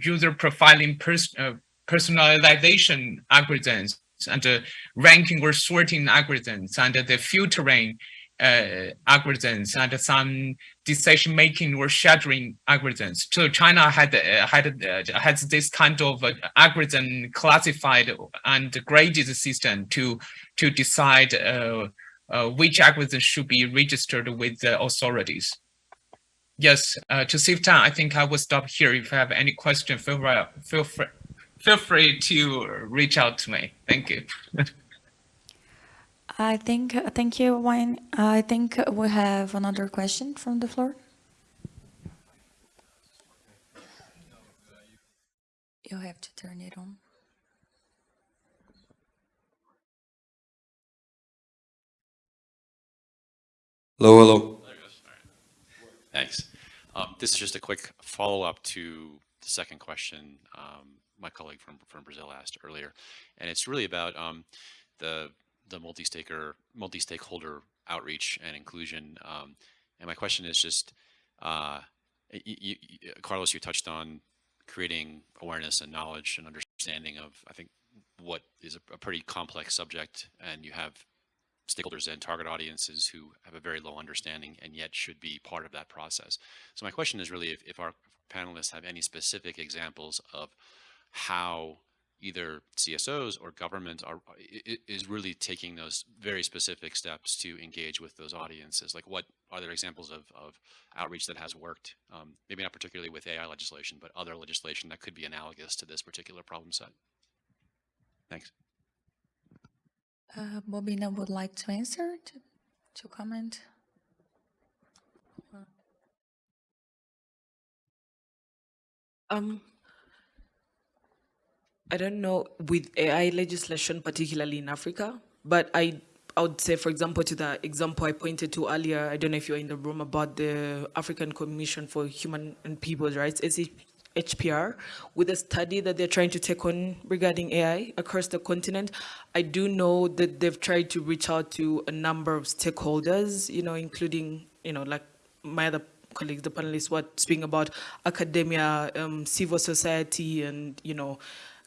user profiling pers uh, personalization algorithms and the ranking or sorting algorithms and the filtering uh, algorithms and some decision-making or scheduling algorithms. So China had uh, had uh, has this kind of uh, algorithm classified and graded system to to decide uh, uh, which algorithm should be registered with the authorities. Yes, to save time, I think I will stop here. If you have any question, feel free, feel free, feel free to reach out to me. Thank you. I think, thank you, Wayne. I think we have another question from the floor. You have to turn it on. Hello, hello. Thanks. Um, this is just a quick follow-up to the second question um, my colleague from, from Brazil asked earlier. And it's really about um, the the multi-staker, multi-stakeholder outreach and inclusion. Um, and my question is just, uh, you, you, Carlos, you touched on creating awareness and knowledge and understanding of, I think, what is a, a pretty complex subject, and you have stakeholders and target audiences who have a very low understanding and yet should be part of that process. So my question is really if, if our panelists have any specific examples of how either CSOs or government are is really taking those very specific steps to engage with those audiences? Like what are there examples of, of outreach that has worked? Um, maybe not particularly with AI legislation, but other legislation that could be analogous to this particular problem set. Thanks. Uh, Bobina would like to answer, to, to comment. Um, I don't know with AI legislation, particularly in Africa, but I I would say, for example, to the example I pointed to earlier, I don't know if you're in the room about the African Commission for Human and People's Rights, HPR, with a study that they're trying to take on regarding AI across the continent. I do know that they've tried to reach out to a number of stakeholders, you know, including, you know, like my other colleagues, the panelists, were speaking about academia, um, civil society, and, you know,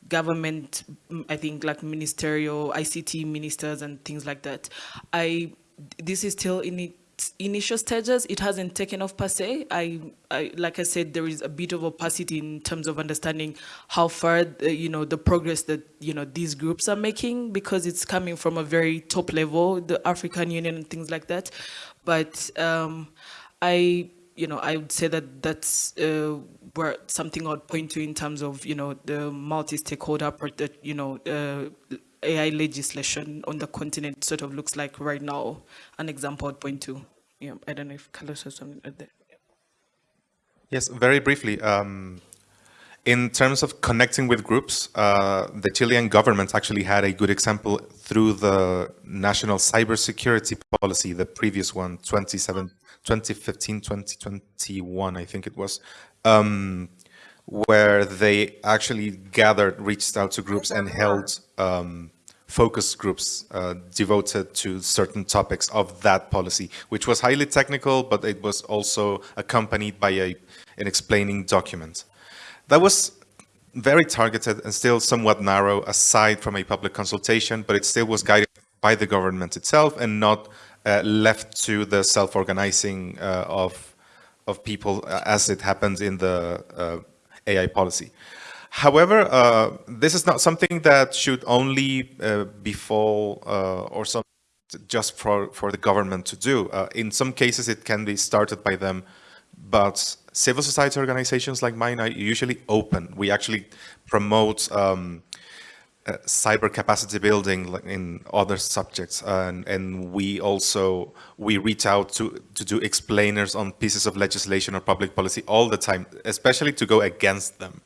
government, I think like ministerial, ICT ministers and things like that. I, this is still in its initial stages. It hasn't taken off per se. I, I like I said, there is a bit of opacity in terms of understanding how far, the, you know, the progress that, you know, these groups are making because it's coming from a very top level, the African Union and things like that. But um, I, you know, I would say that that's uh, where something I'd point to in terms of, you know, the multi-stakeholder, you know, uh, AI legislation on the continent sort of looks like right now. An example I'd point to. Yeah, I don't know if Carlos has something there. Yes, very briefly. Um, in terms of connecting with groups, uh, the Chilean government actually had a good example through the national cybersecurity policy, the previous one, 2015, 2021, I think it was, um, where they actually gathered, reached out to groups and held um, focus groups uh, devoted to certain topics of that policy, which was highly technical, but it was also accompanied by a, an explaining document. That was very targeted and still somewhat narrow aside from a public consultation, but it still was guided by the government itself and not uh, left to the self-organizing uh, of, of people uh, as it happens in the uh, AI policy. However, uh, this is not something that should only uh, befall or some just for, for the government to do. in some cases, it can be started by them, but civil society organizations like mine are usually open. We actually promote um, uh, cyber capacity building in other subjects and, and we also we reach out to to do explainers on pieces of legislation or public policy all the time especially to go against them.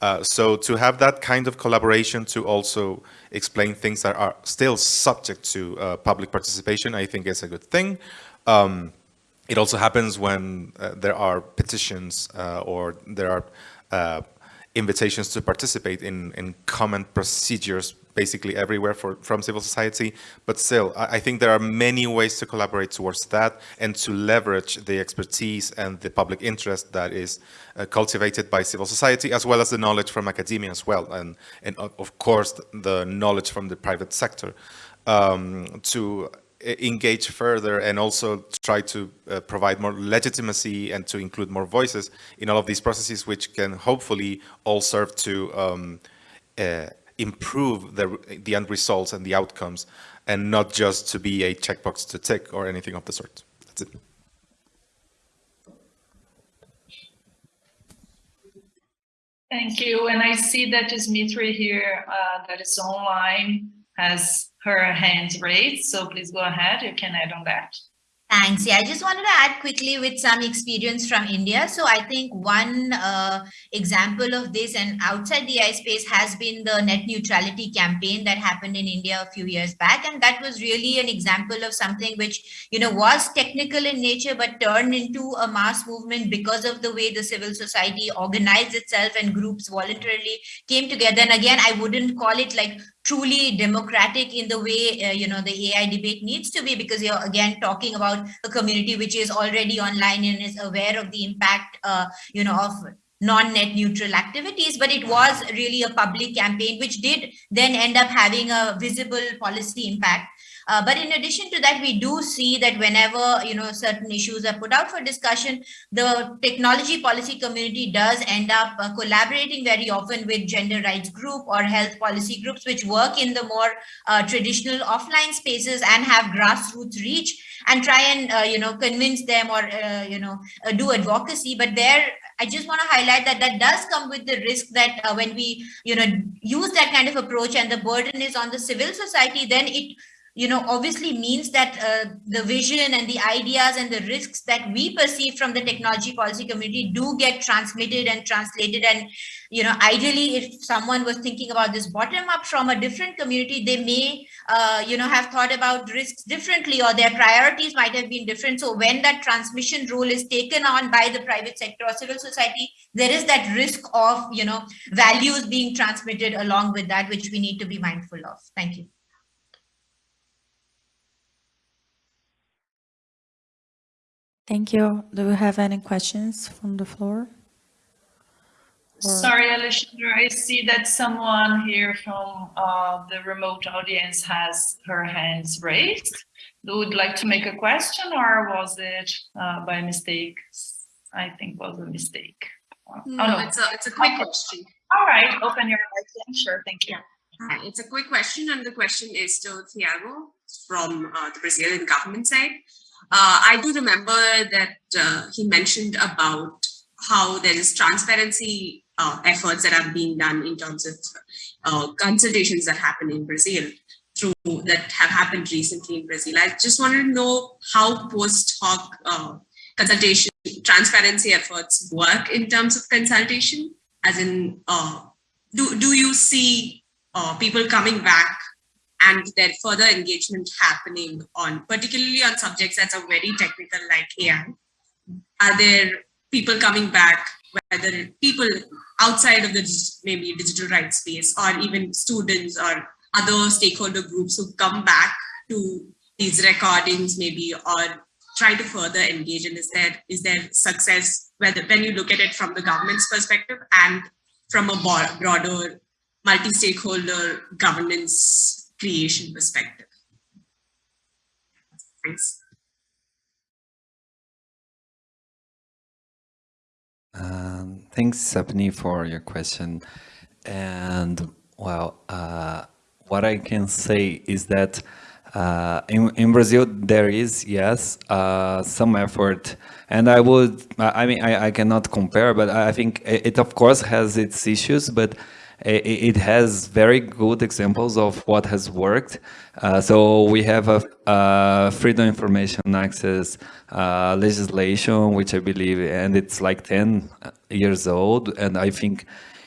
Uh, so to have that kind of collaboration to also explain things that are still subject to uh, public participation I think is a good thing. Um, it also happens when uh, there are petitions uh, or there are invitations to participate in, in common procedures basically everywhere for, from civil society. But still, I, I, think there are many ways to collaborate towards that and to leverage the expertise and the public interest that is uh, cultivated by civil society, as well as the knowledge from academia as well. And, and of course, the knowledge from the private sector um, to engage further and also try to uh, provide more legitimacy and to include more voices in all of these processes, which can hopefully all serve to um, uh, improve the, the end results and the outcomes and not just to be a checkbox to tick or anything of the sort. That's it. Thank you. And I see that Smriti here uh, that is online has her hands raised. So please go ahead. You can add on that. Thanks. Yeah, I just wanted to add quickly with some experience from India. So I think one uh, example of this and outside the AI space has been the net neutrality campaign that happened in India a few years back. And that was really an example of something which, you know, was technical in nature, but turned into a mass movement because of the way the civil society organized itself and groups voluntarily came together. And again, I wouldn't call it like truly democratic in the way uh, you know the AI debate needs to be because you're again talking about a community which is already online and is aware of the impact uh, you know of non-net neutral activities. But it was really a public campaign which did then end up having a visible policy impact Uh, but in addition to that, we do see that whenever you know certain issues are put out for discussion, the technology policy community does end up uh, collaborating very often with gender rights group or health policy groups, which work in the more uh, traditional offline spaces and have grassroots reach and try and uh, you know convince them or uh, you know uh, do advocacy. But there, I just want to highlight that that does come with the risk that when we you know use that kind of approach and the burden is on the civil society, then it you know, obviously means that uh, the vision and the ideas and the risks that we perceive from the technology policy community do get transmitted and translated. And, you know, ideally, if someone was thinking about this bottom up from a different community, they may, uh, you know, have thought about risks differently or their priorities might have been different. So when that transmission role is taken on by the private sector or civil society, there is that risk of, you know, values being transmitted along with that, which we need to be mindful of. Thank you. Thank you. Do we have any questions from the floor? Or- Sorry, Alexandra, I see that someone here from uh, the remote audience has her hands raised. Would like to make a question or was it uh, by mistake? I think was a mistake. Oh, No, it's a, it's a quick question. All right, open your mic then. Sure, thank you. Hi, It's a quick question, and the question is to Thiago from uh, the Brazilian government side. Uh, I do remember that uh, he mentioned about how there is transparency uh, efforts that are being done in terms of uh, consultations that happen in Brazil through that have happened recently in Brazil. I just wanted to know how post hoc uh, consultation transparency efforts work in terms of consultation, as in uh, do, do you see people coming back and their further engagement happening on particularly on subjects that are very technical like AI? Are there people coming back, whether people outside of the maybe digital rights space or even students or other stakeholder groups who come back to these recordings maybe or try to further engage and is there is there success whether when you look at it from the government's perspective and from a broader multi-stakeholder governance creation perspective. Thanks. Um, thanks, Sapni, for your question. And well, uh, what I can say is that uh, in, in Brazil, there is, yes, uh, some effort. And I would, I mean, I, I cannot compare, but I think it, it of course has its issues, but it, has very good examples of what has worked. Uh, so we have a, a freedom of information access uh, legislation, which I believe, and it's like 10 years old. And I think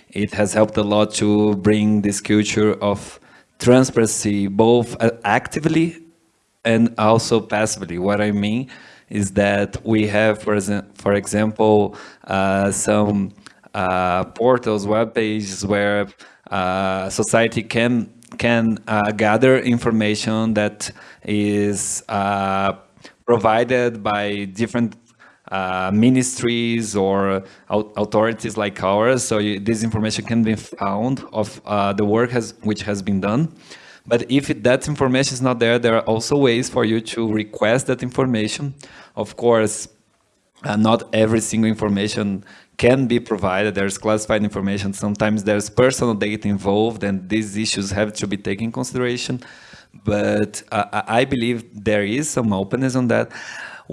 it has helped a lot to bring this culture of transparency, both uh, actively and also passively. What I mean is that we have, for, for example, uh, some portals, web pages where uh, society can can uh, gather information that is uh, provided by different uh, ministries or authorities like ours. So you, this information can be found of uh, the work has, which has been done. But if that information is not there, there are also ways for you to request that information. Of course, uh, not every single information can be provided. There's classified information. Sometimes there's personal data involved, and these issues have to be taken consideration. But uh, I believe there is some openness on that.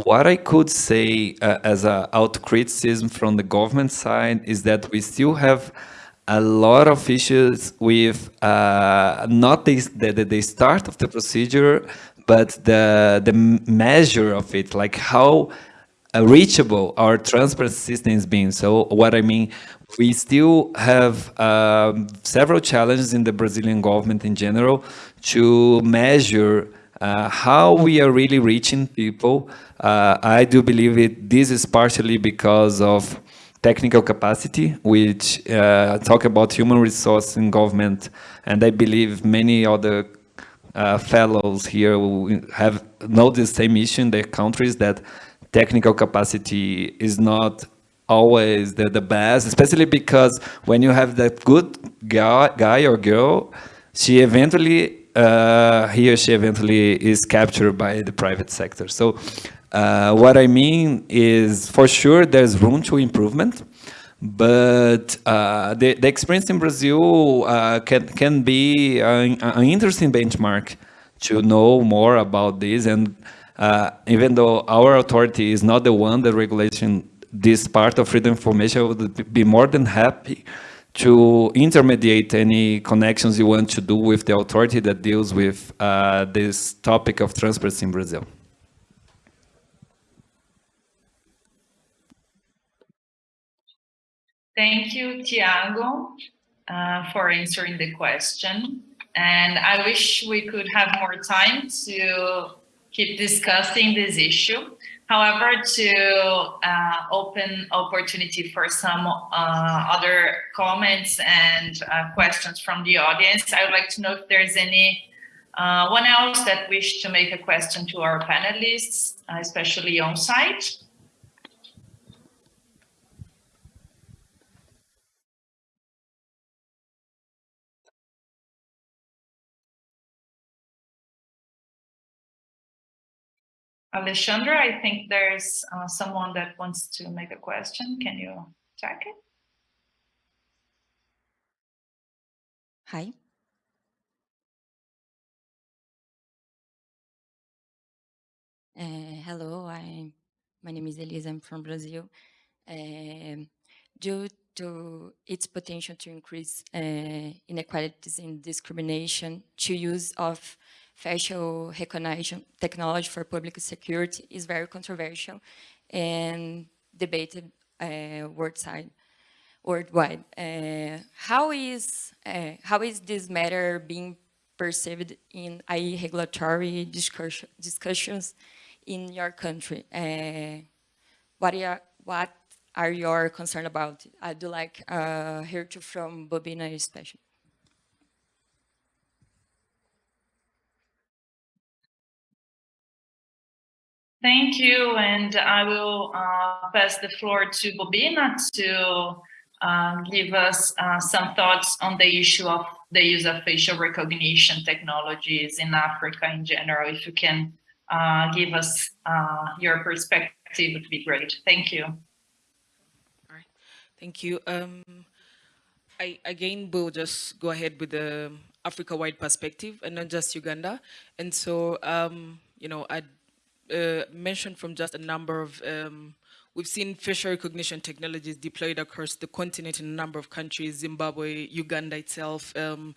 What I could say uh, as a out criticism from the government side is that we still have a lot of issues with uh, not the, the, the start of the procedure, but the, the measure of it, like how reachable our transparency system being. So what I mean, we still have um, several challenges in the Brazilian government in general to measure uh, how we are really reaching people. Uh, I do believe it. This is partially because of technical capacity, which uh, talk about human resource in government, and I believe many other uh, fellows here have know the same issue in their countries that technical capacity is not always the, the best, especially because when you have that good guy, guy or girl, she eventually uh, he or she eventually is captured by the private sector. So uh, what I mean is, for sure, there's room to improvement, but uh, the, the experience in Brazil uh, can, can be an, an, interesting benchmark to know more about this. And uh, even though our authority is not the one that regulation this part of freedom of information, I would be more than happy to intermediate any connections you want to do with the authority that deals with uh, this topic of transparency in Brazil. Thank you, Tiago, uh, for answering the question. And I wish we could have more time to keep discussing this issue. However, to uh, open opportunity for some uh, other comments and uh, questions from the audience, I would like to know if there's any uh, one else that wish to make a question to our panelists, especially on site. Alexandra, I think there's uh, someone that wants to make a question. Can you check it? Hi. Uh, hello, I, my name is Elisa, I'm from Brazil. Uh, due to its potential to increase uh, inequalities and discrimination, to use of facial recognition technology for public security is very controversial and debated uh, worldwide. worldwide. Uh, how is uh, how is this matter being perceived in AI regulatory discussion, discussions in your country? Uh, what are what are your concerns about? I'd like uh, hear to from Bobina especially. Thank you, and I will uh, pass the floor to Bobina to uh, give us uh, some thoughts on the issue of the use of facial recognition technologies in Africa in general. If you can uh, give us uh, your perspective, it would be great. Thank you. All right, thank you. Um, I again will just go ahead with the Africa-wide perspective and not just Uganda. And so, um, you know, I'd uh, mentioned from just a number of, um, we've seen facial recognition technologies deployed across the continent in a number of countries, Zimbabwe, Uganda itself, um,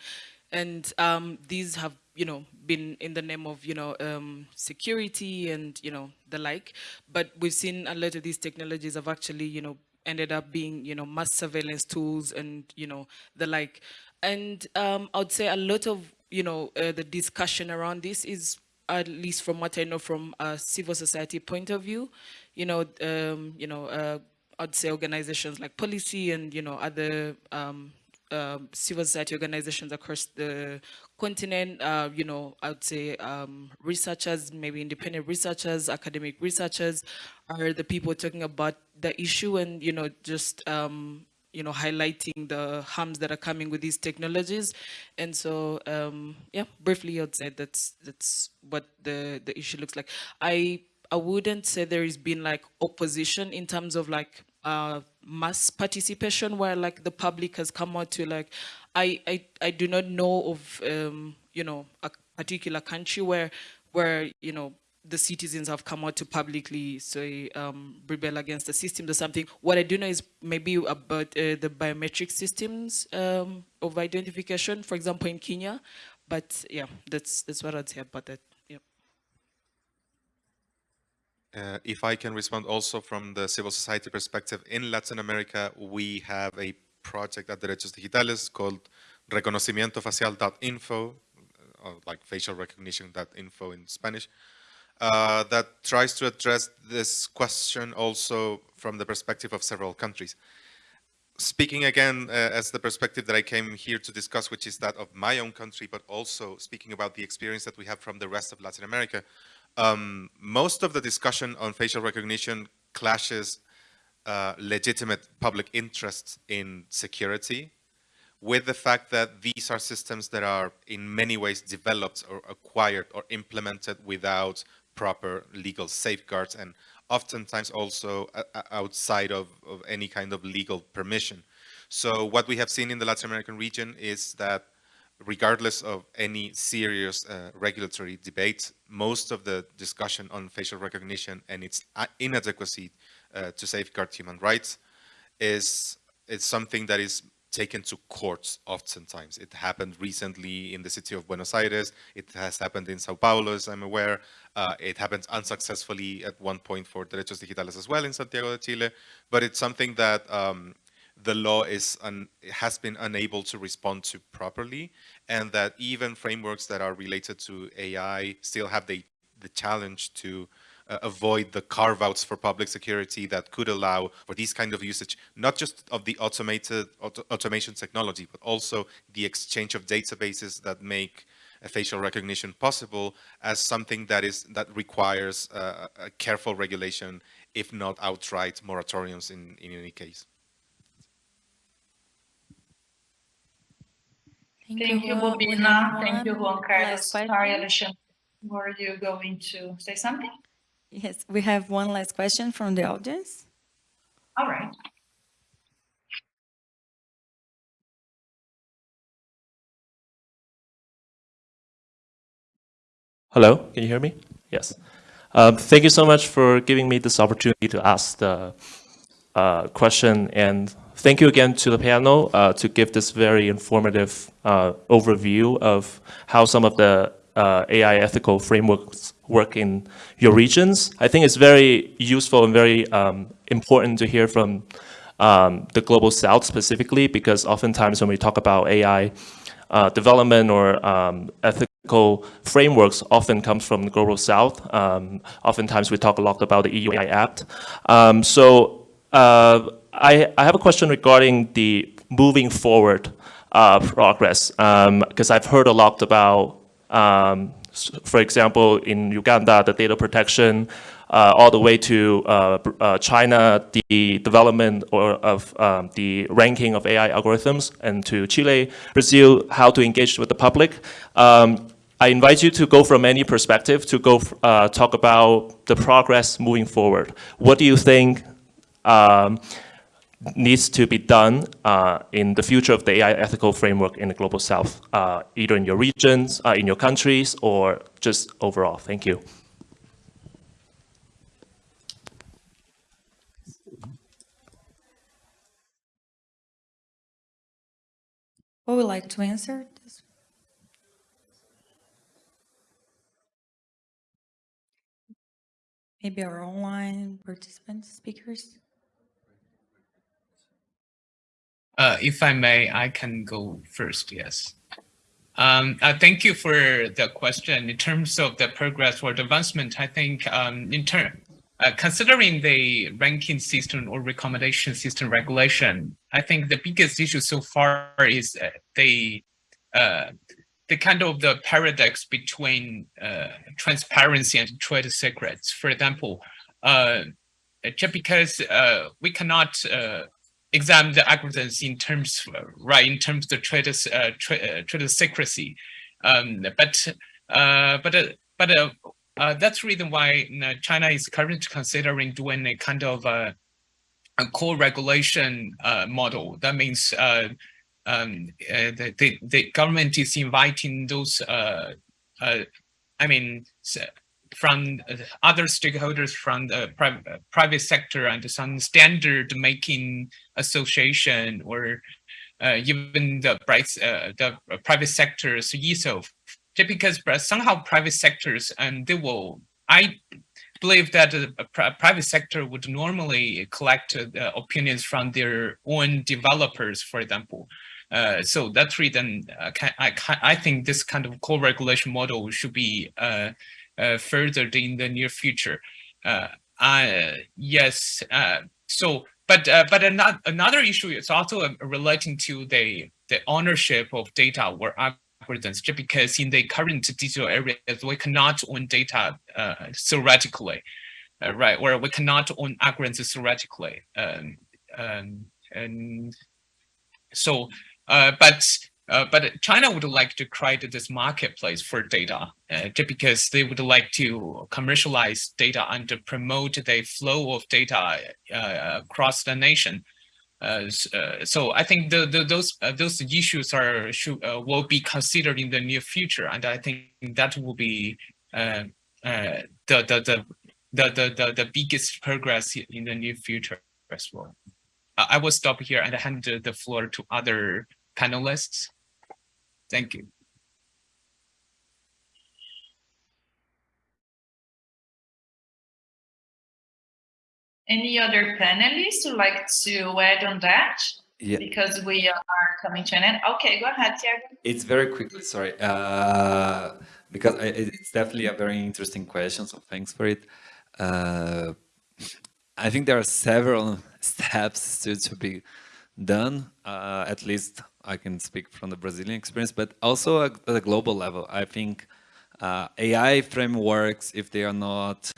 and um, these have, you know, been in the name of, you know, um, security and, you know, the like. But we've seen a lot of these technologies have actually, you know, ended up being, you know, mass surveillance tools and, you know, the like. And um, I would say a lot of, you know, uh, the discussion around this is at least from what I know from a civil society point of view, you know, um, you know, uh, I'd say organizations like Pollicy and, you know, other um, uh, civil society organizations across the continent, uh, you know, I'd say um, researchers, maybe independent researchers, academic researchers are the people talking about the issue and, you know, just um, you know, highlighting the harms that are coming with these technologies. And so, um, yeah, briefly, I'd say that's that's what the the issue looks like. I I wouldn't say there has been like opposition in terms of like uh, mass participation where like the public has come out to like, I I I do not know of um, you know a particular country where where you know the citizens have come out to publicly say um, rebel against the systems or something. What I do know is maybe about uh, the biometric systems um, of identification, for example, in Kenya. But yeah, that's that's what I'd say about that. Yeah. Uh, if I can respond also from the civil society perspective, in Latin America, we have a project at Derechos Digitales called reconocimientofacial.info, uh, like facial recognition.info in Spanish, uh, that tries to address this question also from the perspective of several countries. Speaking again uh, as the perspective that I came here to discuss, which is that of my own country, but also speaking about the experience that we have from the rest of Latin America, um, most of the discussion on facial recognition clashes uh, legitimate public interests in security with the fact that these are systems that are in many ways developed or acquired or implemented without proper legal safeguards and oftentimes also uh, outside of, of any kind of legal permission. So what we have seen in the Latin American region is that regardless of any serious uh, regulatory debate, most of the discussion on facial recognition and its uh, inadequacy uh, to safeguard human rights is, is something that is taken to courts oftentimes. It happened recently in the city of Buenos Aires. It has happened in Sao Paulo, as I'm aware. Uh, it happened unsuccessfully at one point for Derechos Digitales as well in Santiago de Chile. But it's something that um, the law is has been unable to respond to properly and that even frameworks that are related to AI still have the, the challenge to avoid the carve-outs for public security that could allow for these kind of usage, not just of the automated auto automation technology, but also the exchange of databases that make facial recognition possible as something that is that requires uh, a careful regulation, if not outright moratoriums in, in any case. Thank, Thank you, Bobina. Thank you, Juan Carlos. Sorry, Alexandre. Were you going to say something? Yes, we have one last question from the audience. All right. Hello, can you hear me? Yes. Um, thank you so much for giving me this opportunity to ask the uh, question and Thank you again to the panel uh, to give this very informative uh, overview of how some of the uh, AI ethical frameworks work in your regions. I think it's very useful and very um, important to hear from um, the Global South specifically, because oftentimes when we talk about AI uh, development or um, ethical frameworks often comes from the Global South. Um, oftentimes we talk a lot about the EU AI Act. Um, so uh, I, I have a question regarding the moving forward uh, progress, because um, I've heard a lot about, um, for example, in Uganda, the data protection, uh, all the way to uh, uh China, the development or of um, the ranking of AI algorithms, and to Chile, Brazil, how to engage with the public. Um, I invite you to go from any perspective to go uh, talk about the progress moving forward. What do you think um, needs to be done uh, in the future of the AI ethical framework in the Global South, uh, either in your regions, uh, in your countries, or just overall? Thank you. Who would like to answer? Maybe our online participants, speakers? Uh, if I may, I can go first, yes. Um, uh, thank you for the question. In terms of the progress or advancement, I think um, in turn, uh, considering the ranking system or recommendation system regulation, I think the biggest issue so far is uh, the uh, the kind of the paradox between uh, transparency and trade secrets. For example, just because we cannot examine the algorithms in terms, right, in terms of the trader, uh, tra uh, secrecy. Um, but uh, but uh, but uh, uh, that's the reason why you know, China is currently considering doing a kind of a, a co-regulation model. That means um, the, the, the government is inviting those I mean, from other stakeholders from the private, private sector and some standard making association or uh, even the, uh, the private sectors ESO, just because somehow private sectors and they will, I believe that the private sector would normally collect uh, opinions from their own developers, for example. Uh, so that's reason uh, I, I think this kind of co-regulation model should be uh, uh, furthered in the near future. Uh, uh, yes, so but but another another issue is also relating to the the ownership of data or algorithms. Just because in the current digital areas we cannot own data theoretically, right? Or we cannot own algorithms theoretically. Um, um, and so, uh, but uh, but China would like to create this marketplace for data, uh, because they would like to commercialize data and to promote the flow of data uh, across the nation. Uh, uh, so I think the, the, those those issues are should, will be considered in the near future, and I think that will be the the the the the biggest progress in the near future as well. I will stop here and hand the floor to other panelists. Thank you. Any other panelists who like to add on that? Yeah. Because we are coming to an end. Okay, go ahead, Tiago. It's very quickly, sorry. Uh, because it's definitely a very interesting question, so thanks for it. Uh, I think there are several steps to, to be done, uh, at least I can speak from the Brazilian experience, but also at, a global level. I think uh, AI frameworks, if they are not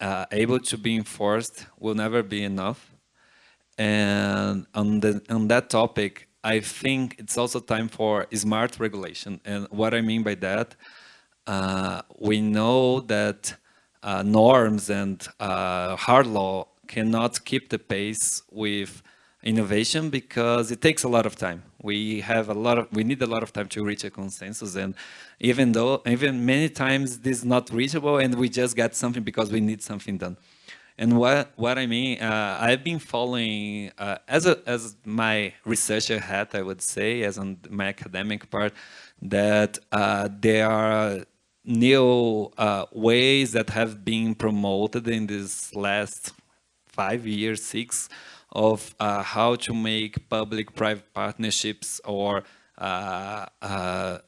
uh, able to be enforced, will never be enough. And on, the, on that topic, I think it's also time for smart regulation. And what I mean by that, uh, we know that uh, norms and uh, hard law cannot keep the pace with innovation because it takes a lot of time. We have a lot of, we need a lot of time to reach a consensus and even though, even many times this is not reachable and we just get something because we need something done. And what, what I mean, uh, I've been following, uh, as, a, as my researcher hat, I would say, as on my academic part, that uh, there are new uh, ways that have been promoted in this last five years, six, of uh, how to make public-private partnerships or uh, uh,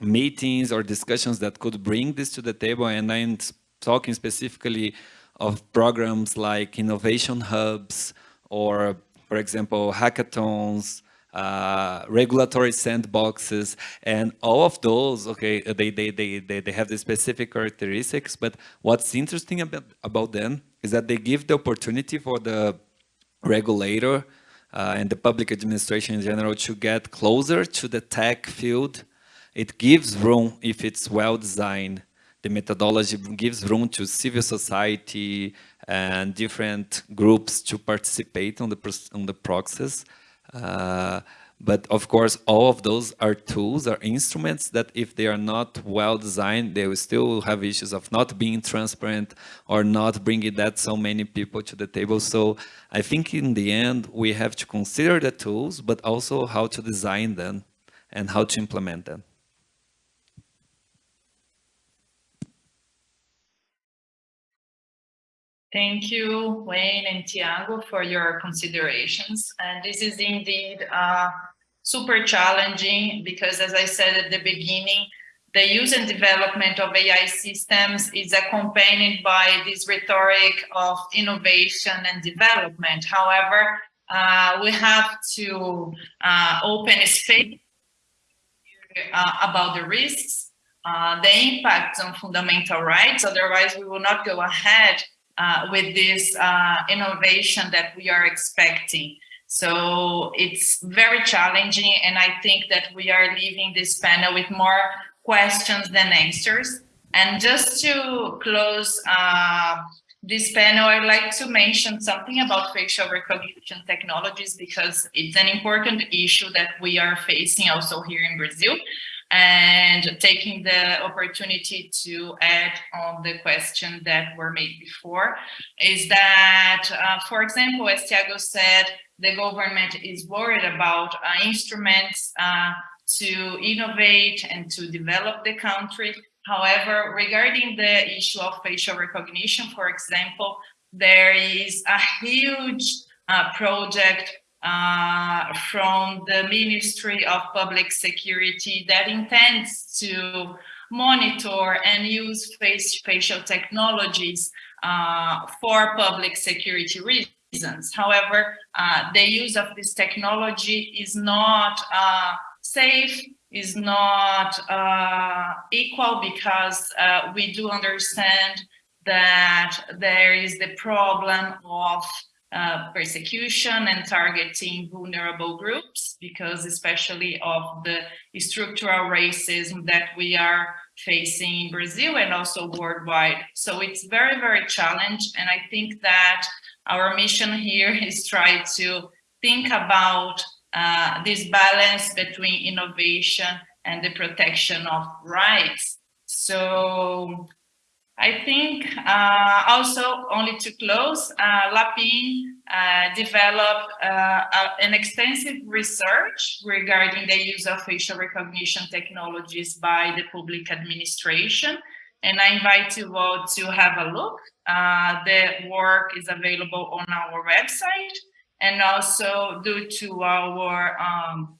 meetings or discussions that could bring this to the table. And I'm talking specifically of programs like innovation hubs or, for example, hackathons, uh, regulatory sandboxes, and all of those, okay, they, they, they, they, they have the specific characteristics, but what's interesting about, about them is that they give the opportunity for the regulator uh, and the public administration in general to get closer to the tech field. It gives room, if it's well designed, the methodology gives room to civil society and different groups to participate on the, on the process. Uh, but of course, all of those are tools, are instruments that if they are not well designed, they will still have issues of not being transparent or not bringing that so many people to the table. So I think in the end, we have to consider the tools, but also how to design them and how to implement them. Thank you, Wayne and Tiago, for your considerations. And this is indeed uh, super challenging because, as I said at the beginning, the use and development of AI systems is accompanied by this rhetoric of innovation and development. However, uh, we have to uh, open a space uh, about the risks, uh, the impacts on fundamental rights. Otherwise, we will not go ahead uh, with this uh, innovation that we are expecting. So it's very challenging. And I think that we are leaving this panel with more questions than answers. And just to close uh, this panel, I'd like to mention something about facial recognition technologies because it's an important issue that we are facing also here in Brazil and taking the opportunity to add on the question that were made before is that, uh, for example, as Tiago said, the government is worried about uh, instruments uh, to innovate and to develop the country. However, regarding the issue of facial recognition, for example, there is a huge uh, project uh, from the Ministry of Public Security that intends to monitor and use face, facial technologies uh, for public security reasons. However, uh, the use of this technology is not uh, safe, is not uh, equal because uh, we do understand that there is the problem of uh, persecution and targeting vulnerable groups because especially of the structural racism that we are facing in Brazil and also worldwide. So it's very, very challenged. And I think that our mission here is try to think about uh, this balance between innovation and the protection of rights. So I think uh, also only to close, uh, Lapin uh, developed uh, an extensive research regarding the use of facial recognition technologies by the public administration. And I invite you all to have a look. Uh, the work is available on our website. And also due to our um,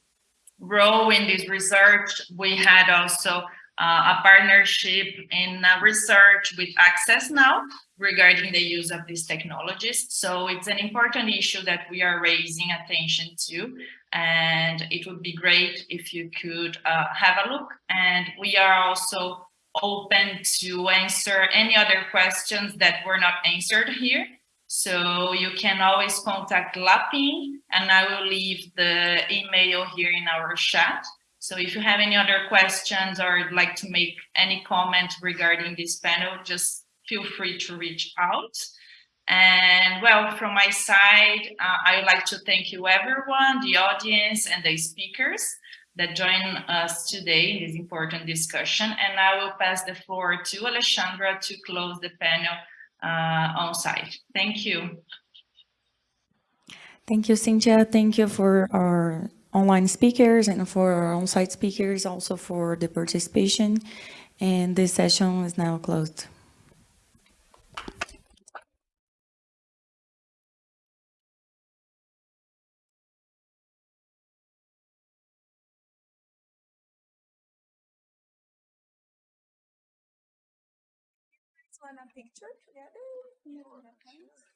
role in this research, we had also a partnership in uh, research with Access Now regarding the use of these technologies. So it's an important issue that we are raising attention to, and it would be great if you could uh, have a look. And we are also open to answer any other questions that were not answered here. So you can always contact Lapin, and I will leave the email here in our chat. So if you have any other questions or would like to make any comment regarding this panel, just feel free to reach out. And well, from my side, uh, I would like to thank you everyone, the audience and the speakers that join us today in this important discussion. And I will pass the floor to Alexandra to close the panel uh, on site. Thank you. Thank you, Cynthia. Thank you for our online speakers and for our on-site speakers, also for the participation. And this session is now closed. picture together?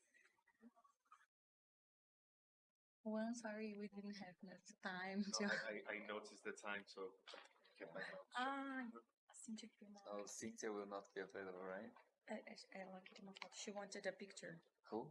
One, sorry, we didn't have enough time to. I, I noticed the time, so kept my. Ah, Cynthia Oh, Cynthia will not be available, right? Ela queria uma foto. She wanted a picture. Who?